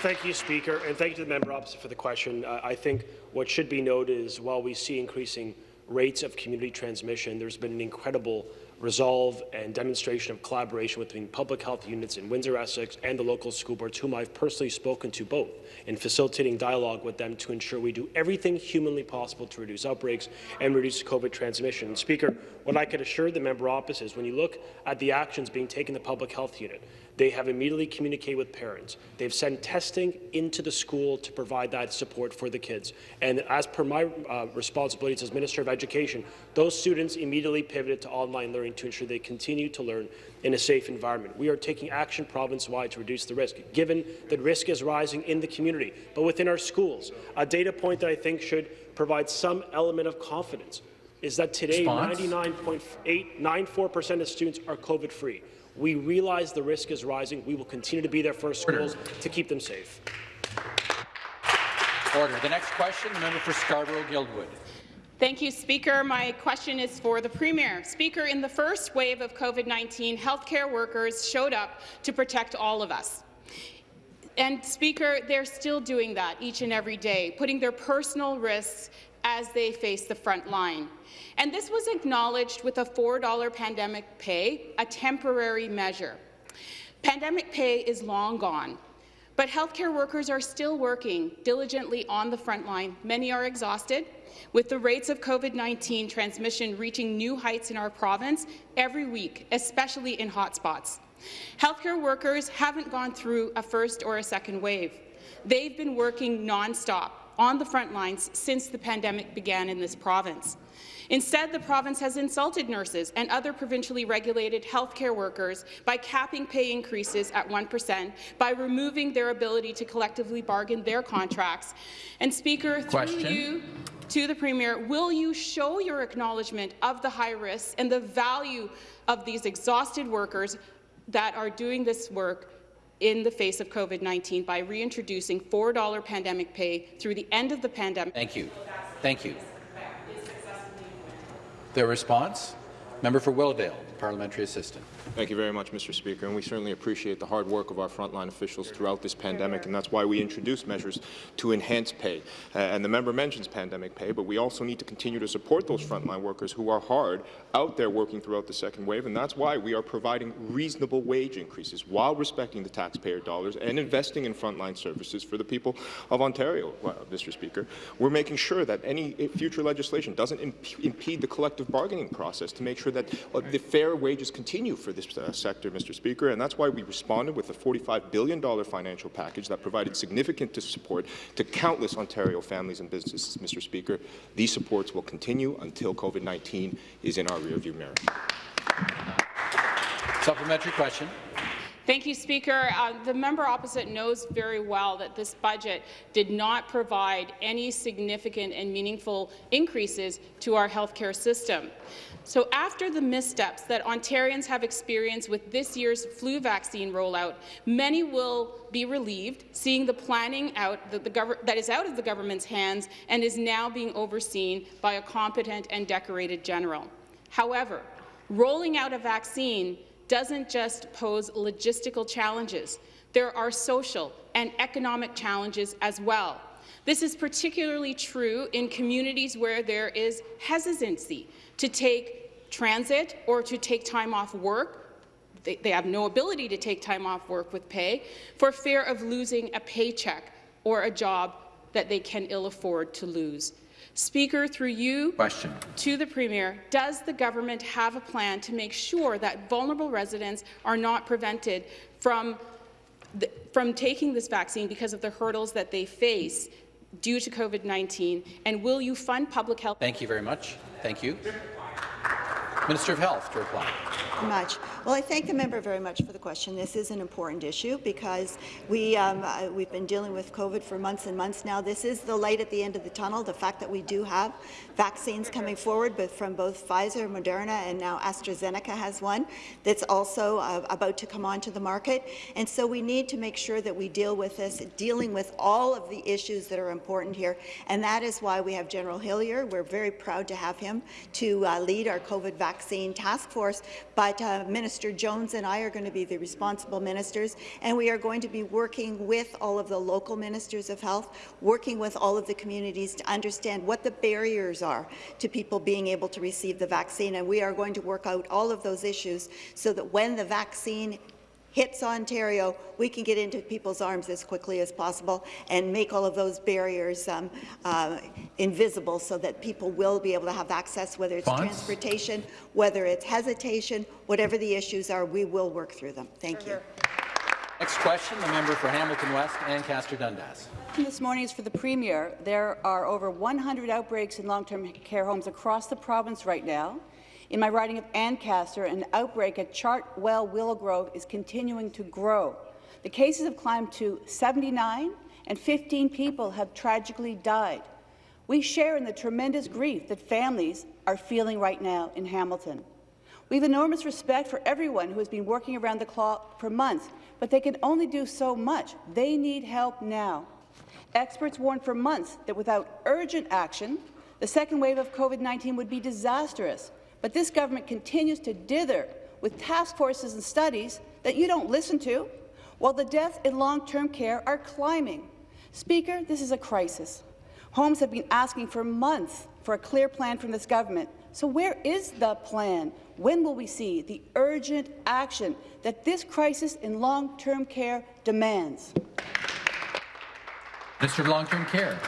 Thank you, Speaker, and thank you to the member opposite for the question. Uh, I think what should be noted is while we see increasing rates of community transmission, there's been an incredible resolve and demonstration of collaboration between public health units in Windsor-Essex and the local school boards, whom I've personally spoken to both, in facilitating dialogue with them to ensure we do everything humanly possible to reduce outbreaks and reduce COVID transmission. And Speaker, what I could assure the member opposite is when you look at the actions being taken in the public health unit, they have immediately communicated with parents. They've sent testing into the school to provide that support for the kids. And as per my uh, responsibilities as Minister of Education, those students immediately pivoted to online learning to ensure they continue to learn in a safe environment. We are taking action province-wide to reduce the risk, given that risk is rising in the community, but within our schools. A data point that I think should provide some element of confidence is that today 99.894% of students are COVID-free. We realize the risk is rising. We will continue to be there for our schools to keep them safe. Order. The next question, the member for Scarborough-Guildwood. Thank you, Speaker. My question is for the Premier. Speaker, in the first wave of COVID-19, healthcare workers showed up to protect all of us. And, Speaker, they're still doing that each and every day, putting their personal risks as they face the front line. And this was acknowledged with a $4 pandemic pay, a temporary measure. Pandemic pay is long gone, but healthcare workers are still working diligently on the front line. Many are exhausted, with the rates of COVID-19 transmission reaching new heights in our province every week, especially in hotspots. Healthcare workers haven't gone through a first or a second wave. They've been working nonstop on the front lines since the pandemic began in this province. Instead, the province has insulted nurses and other provincially regulated healthcare workers by capping pay increases at 1%, by removing their ability to collectively bargain their contracts. And, Speaker, Question. through you to the Premier, will you show your acknowledgement of the high risks and the value of these exhausted workers that are doing this work in the face of COVID-19 by reintroducing $4 pandemic pay through the end of the pandemic. Thank you. Thank you. Their response? Member for Willowdale, parliamentary assistant. Thank you very much, Mr. Speaker, and we certainly appreciate the hard work of our frontline officials throughout this pandemic, and that's why we introduced measures to enhance pay. Uh, and the member mentions pandemic pay, but we also need to continue to support those frontline workers who are hard out there working throughout the second wave, and that's why we are providing reasonable wage increases while respecting the taxpayer dollars and investing in frontline services for the people of Ontario, well, Mr. Speaker. We're making sure that any future legislation doesn't imp impede the collective bargaining process to make sure that uh, the fair wages continue for this uh, sector, Mr. Speaker, and that's why we responded with a $45 billion financial package that provided significant support to countless Ontario families and businesses, Mr. Speaker. These supports will continue until COVID-19 is in our rearview mirror. Supplementary question. Thank you, Speaker. Uh, the member opposite knows very well that this budget did not provide any significant and meaningful increases to our healthcare system. So after the missteps that Ontarians have experienced with this year's flu vaccine rollout, many will be relieved seeing the planning out that, the that is out of the government's hands and is now being overseen by a competent and decorated general. However, rolling out a vaccine doesn't just pose logistical challenges. There are social and economic challenges as well. This is particularly true in communities where there is hesitancy to take transit or to take time off work they, they, have no ability to take time off work with pay for fear of losing a paycheck or a job that they can ill afford to lose. Speaker, through you Question. to the Premier, does the government have a plan to make sure that vulnerable residents are not prevented from, the, from taking this vaccine because of the hurdles that they face due to COVID-19? And will you fund public health? Thank you very much. Thank you. Minister of Health to reply. Much. Well, I thank the member very much for the question. This is an important issue because we, um, uh, we've been dealing with COVID for months and months now. This is the light at the end of the tunnel, the fact that we do have vaccines coming forward, but from both Pfizer, Moderna, and now AstraZeneca has one that's also uh, about to come onto the market. And so we need to make sure that we deal with this, dealing with all of the issues that are important here. And that is why we have General Hillier. We're very proud to have him to uh, lead our COVID vaccine task force. But but uh, Minister Jones and I are going to be the responsible ministers, and we are going to be working with all of the local ministers of health, working with all of the communities to understand what the barriers are to people being able to receive the vaccine, and we are going to work out all of those issues so that when the vaccine hits Ontario, we can get into people's arms as quickly as possible and make all of those barriers um, uh, invisible so that people will be able to have access, whether it's Bonds? transportation, whether it's hesitation, whatever the issues are, we will work through them. Thank you. Next question, the member for Hamilton West, Ancaster Dundas. This morning is for the Premier. There are over 100 outbreaks in long-term care homes across the province right now. In my riding of Ancaster, an outbreak at Chartwell Willow Grove is continuing to grow. The cases have climbed to 79, and 15 people have tragically died. We share in the tremendous grief that families are feeling right now in Hamilton. We have enormous respect for everyone who has been working around the clock for months, but they can only do so much. They need help now. Experts warned for months that without urgent action, the second wave of COVID-19 would be disastrous. But this government continues to dither with task forces and studies that you don't listen to, while the deaths in long-term care are climbing. Speaker, this is a crisis. Homes have been asking for months for a clear plan from this government. So where is the plan? When will we see the urgent action that this crisis in long-term care demands? Mr. Long-Term Care.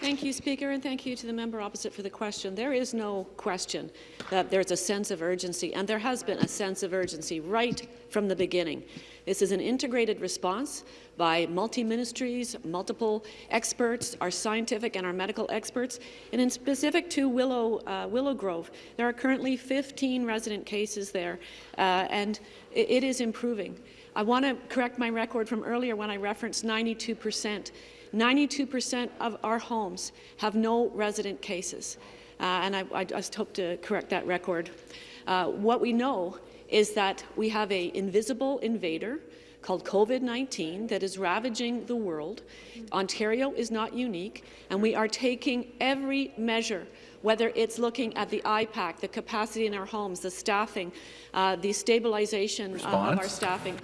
Thank you, Speaker, and thank you to the member opposite for the question. There is no question that there's a sense of urgency, and there has been a sense of urgency right from the beginning. This is an integrated response by multi-ministries, multiple experts, our scientific and our medical experts. And in specific to Willow, uh, Willow Grove, there are currently 15 resident cases there, uh, and it, it is improving. I want to correct my record from earlier when I referenced 92 percent. 92% of our homes have no resident cases, uh, and I, I, just hope to correct that record. Uh, what we know is that we have an invisible invader called COVID-19 that is ravaging the world. Ontario is not unique, and we are taking every measure whether it's looking at the IPAC, the capacity in our homes, the staffing, uh, the stabilization uh, of our staffing,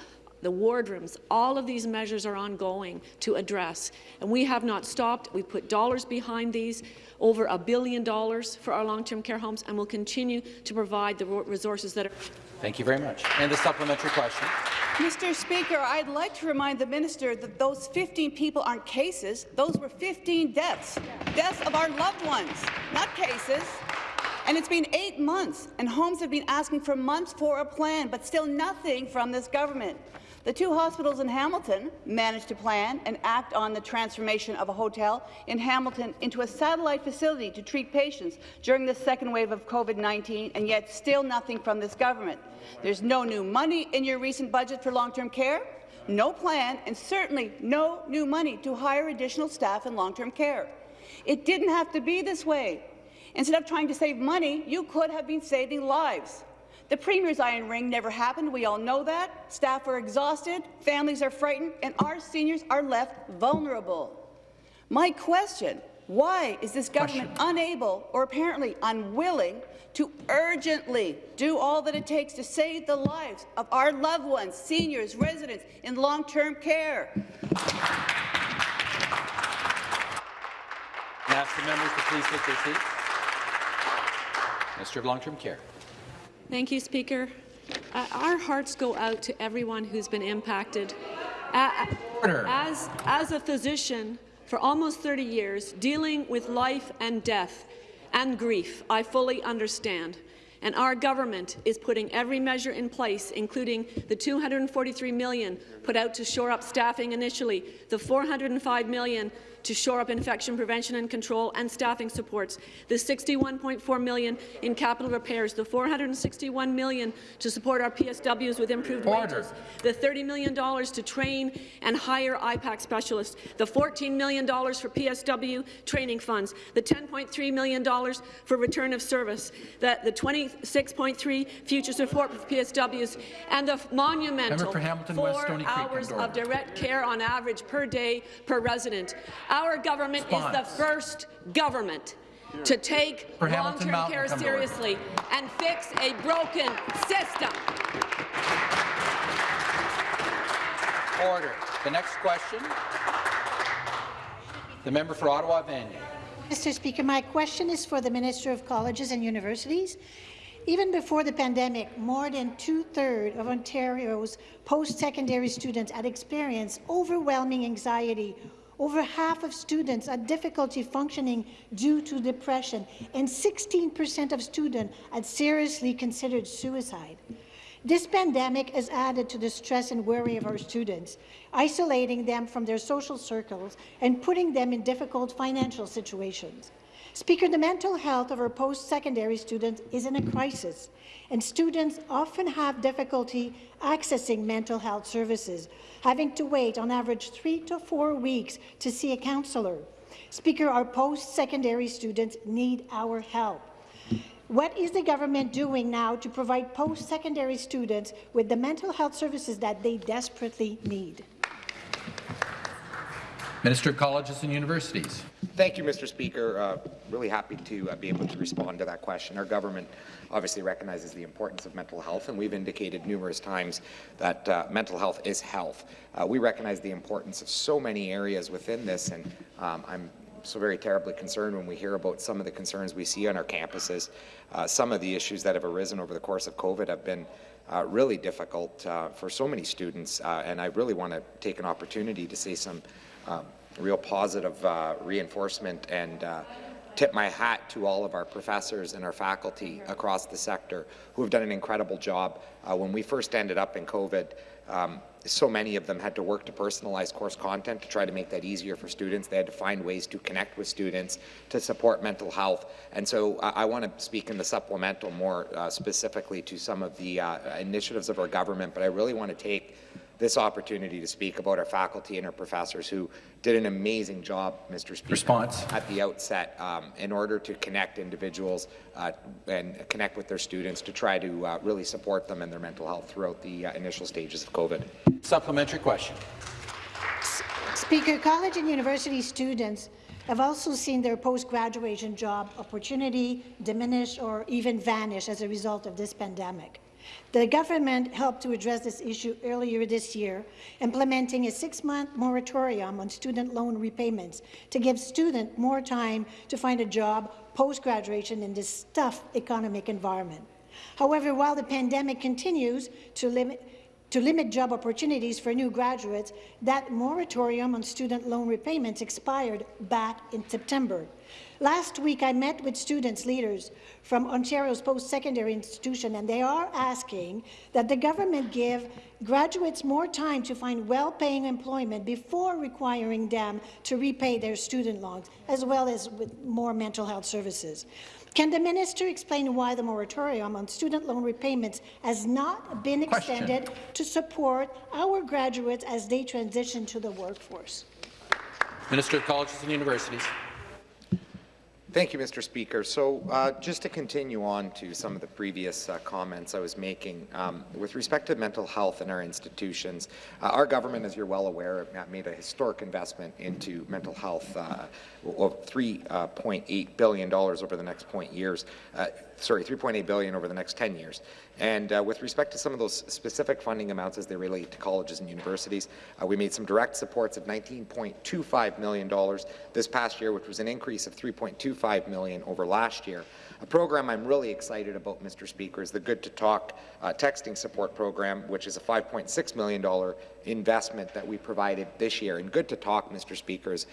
the wardrooms, all of these measures are ongoing to address. And we have not stopped. We've put dollars behind these, over a billion dollars for our long-term care homes, and we'll continue to provide the resources that are... Thank you very much. And the supplementary question. Mr. Speaker, I'd like to remind the minister that those 15 people aren't cases. Those were 15 deaths, deaths of our loved ones, not cases. And it's been eight months, and homes have been asking for months for a plan, but still nothing from this government. The two hospitals in Hamilton managed to plan and act on the transformation of a hotel in Hamilton into a satellite facility to treat patients during the second wave of COVID-19, and yet still nothing from this government. There's no new money in your recent budget for long-term care, no plan, and certainly no new money to hire additional staff in long-term care. It didn't have to be this way. Instead of trying to save money, you could have been saving lives. The Premier's iron ring never happened. We all know that. Staff are exhausted, families are frightened, and our seniors are left vulnerable. My question, why is this government question. unable or apparently unwilling to urgently do all that it takes to save the lives of our loved ones, seniors, residents in long-term care? ask the members to please take their seats. Minister of Long-Term Care. Thank you, Speaker. Uh, our hearts go out to everyone who's been impacted. Uh, as, as a physician for almost 30 years, dealing with life and death and grief, I fully understand. And our government is putting every measure in place, including the 243 million put out to shore up staffing initially, the $405 million to shore up infection prevention and control and staffing supports, the 61.4 million in capital repairs, the 461 million to support our PSWs with improved Order. wages, the $30 million to train and hire IPAC specialists, the $14 million for PSW training funds, the $10.3 million for return of service, the, the 26.3 future support for PSWs, and the monumental four West, hours of direct care on average per day per resident. Our government Response. is the first government to take long-term care seriously and fix a broken system. Order. The next question, the member for Ottawa Vanier. Mr. Speaker, my question is for the Minister of Colleges and Universities. Even before the pandemic, more than two-thirds of Ontario's post-secondary students had experienced overwhelming anxiety. Over half of students had difficulty functioning due to depression, and 16% of students had seriously considered suicide. This pandemic has added to the stress and worry of our students, isolating them from their social circles and putting them in difficult financial situations. Speaker, the mental health of our post-secondary students is in a crisis, and students often have difficulty accessing mental health services, having to wait on average three to four weeks to see a counsellor. Speaker, our post-secondary students need our help. What is the government doing now to provide post-secondary students with the mental health services that they desperately need? Minister of Colleges and Universities. Thank you, Mr. Speaker. Uh, really happy to uh, be able to respond to that question. Our government obviously recognizes the importance of mental health, and we've indicated numerous times that uh, mental health is health. Uh, we recognize the importance of so many areas within this, and um, I'm so very terribly concerned when we hear about some of the concerns we see on our campuses. Uh, some of the issues that have arisen over the course of COVID have been uh, really difficult uh, for so many students, uh, and I really want to take an opportunity to say some um, real positive uh, reinforcement and uh, tip my hat to all of our professors and our faculty across the sector who have done an incredible job. Uh, when we first ended up in COVID, um, so many of them had to work to personalize course content to try to make that easier for students. They had to find ways to connect with students to support mental health. And so uh, I want to speak in the supplemental more uh, specifically to some of the uh, initiatives of our government, but I really want to take this opportunity to speak about our faculty and our professors who did an amazing job, Mr. Speaker, Response. at the outset um, in order to connect individuals uh, and connect with their students to try to uh, really support them and their mental health throughout the uh, initial stages of COVID. Supplementary question. Speaker, college and university students have also seen their post-graduation job opportunity diminish or even vanish as a result of this pandemic. The government helped to address this issue earlier this year, implementing a six-month moratorium on student loan repayments to give students more time to find a job post-graduation in this tough economic environment. However, while the pandemic continues to limit to limit job opportunities for new graduates, that moratorium on student loan repayments expired back in September. Last week, I met with students leaders from Ontario's post-secondary institution, and they are asking that the government give graduates more time to find well-paying employment before requiring them to repay their student loans, as well as with more mental health services. Can the minister explain why the moratorium on student loan repayments has not been Question. extended to support our graduates as they transition to the workforce? Minister of Colleges and Universities. Thank you, Mr. Speaker. So uh, just to continue on to some of the previous uh, comments I was making, um, with respect to mental health in our institutions, uh, our government, as you're well aware, made a historic investment into mental health uh, of $3.8 billion over the next point years. Uh, sorry, 3.8 billion over the next 10 years. And uh, with respect to some of those specific funding amounts as they relate to colleges and universities, uh, we made some direct supports of $19.25 million this past year, which was an increase of 3.25 million over last year. A program I'm really excited about, Mr. Speaker, is the Good to Talk uh, texting support program, which is a $5.6 million investment that we provided this year. And Good to Talk, Mr. Speaker, is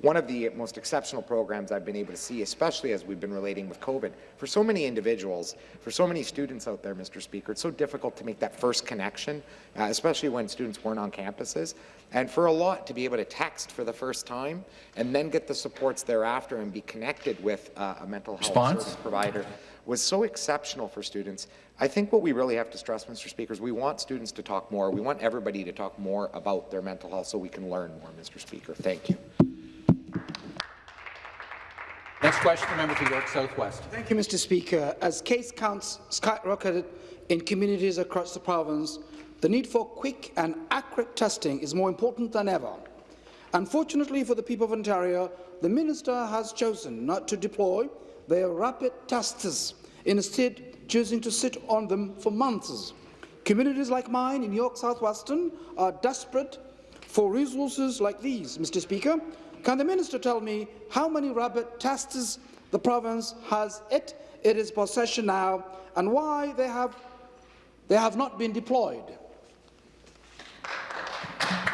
one of the most exceptional programs I've been able to see, especially as we've been relating with COVID. For so many individuals, for so many students out there, Mr. Speaker, it's so difficult to make that first connection, uh, especially when students weren't on campuses. And for a lot to be able to text for the first time and then get the supports thereafter and be connected with uh, a mental health Response? service provider was so exceptional for students. I think what we really have to stress, Mr. Speaker, is we want students to talk more. We want everybody to talk more about their mental health so we can learn more, Mr. Speaker. Thank you. Next question, the member for York South-Weston. Thank you, Mr. Speaker. As case counts skyrocketed in communities across the province, the need for quick and accurate testing is more important than ever. Unfortunately for the people of Ontario, the minister has chosen not to deploy their rapid testers, instead choosing to sit on them for months. Communities like mine in York South-Weston are desperate for resources like these. Mr. Speaker, can the minister tell me how many rabbit tests the province has it in its possession now and why they have, they have not been deployed?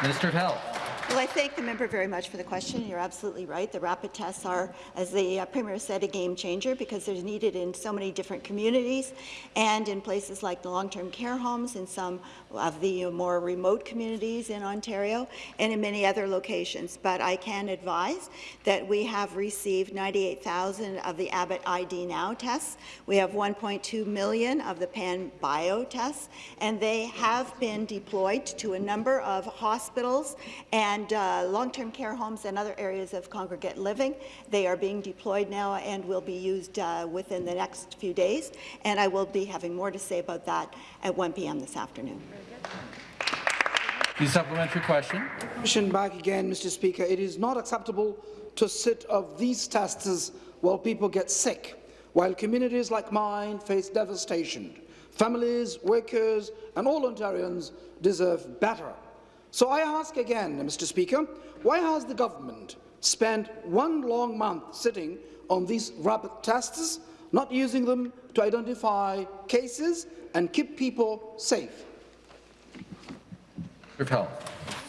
Minister of Health. Well, I thank the member very much for the question. You're absolutely right. The rapid tests are, as the uh, Premier said, a game changer because they're needed in so many different communities and in places like the long-term care homes, in some of the more remote communities in Ontario, and in many other locations. But I can advise that we have received 98,000 of the Abbott ID Now tests. We have 1.2 million of the Panbio tests, and they have been deployed to a number of hospitals and and uh, long-term care homes and other areas of congregate living. They are being deployed now and will be used uh, within the next few days, and I will be having more to say about that at 1 p.m. this afternoon. The supplementary question. Question back again, Mr. Speaker. It is not acceptable to sit of these tests while people get sick, while communities like mine face devastation. Families, workers and all Ontarians deserve better. So I ask again, Mr. Speaker, why has the government spent one long month sitting on these rapid tests, not using them to identify cases and keep people safe?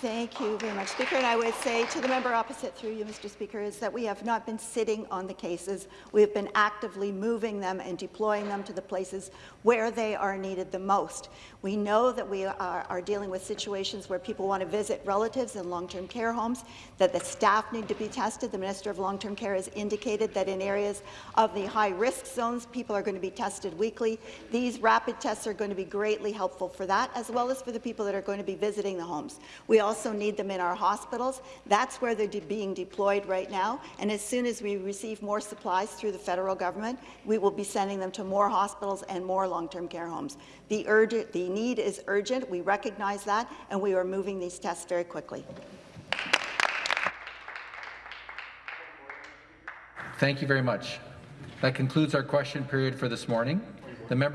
Thank you very much, Speaker. And I would say to the member opposite through you, Mr. Speaker, is that we have not been sitting on the cases. We have been actively moving them and deploying them to the places where they are needed the most. We know that we are, are dealing with situations where people want to visit relatives in long-term care homes, that the staff need to be tested. The Minister of Long-Term Care has indicated that in areas of the high-risk zones, people are going to be tested weekly. These rapid tests are going to be greatly helpful for that, as well as for the people that are going to be visiting the homes. We also need them in our hospitals. That's where they're de being deployed right now. And as soon as we receive more supplies through the federal government, we will be sending them to more hospitals and more long-term care homes. The, urgent, the need is urgent. We recognize that, and we are moving these tests very quickly. Thank you very much. That concludes our question period for this morning. The member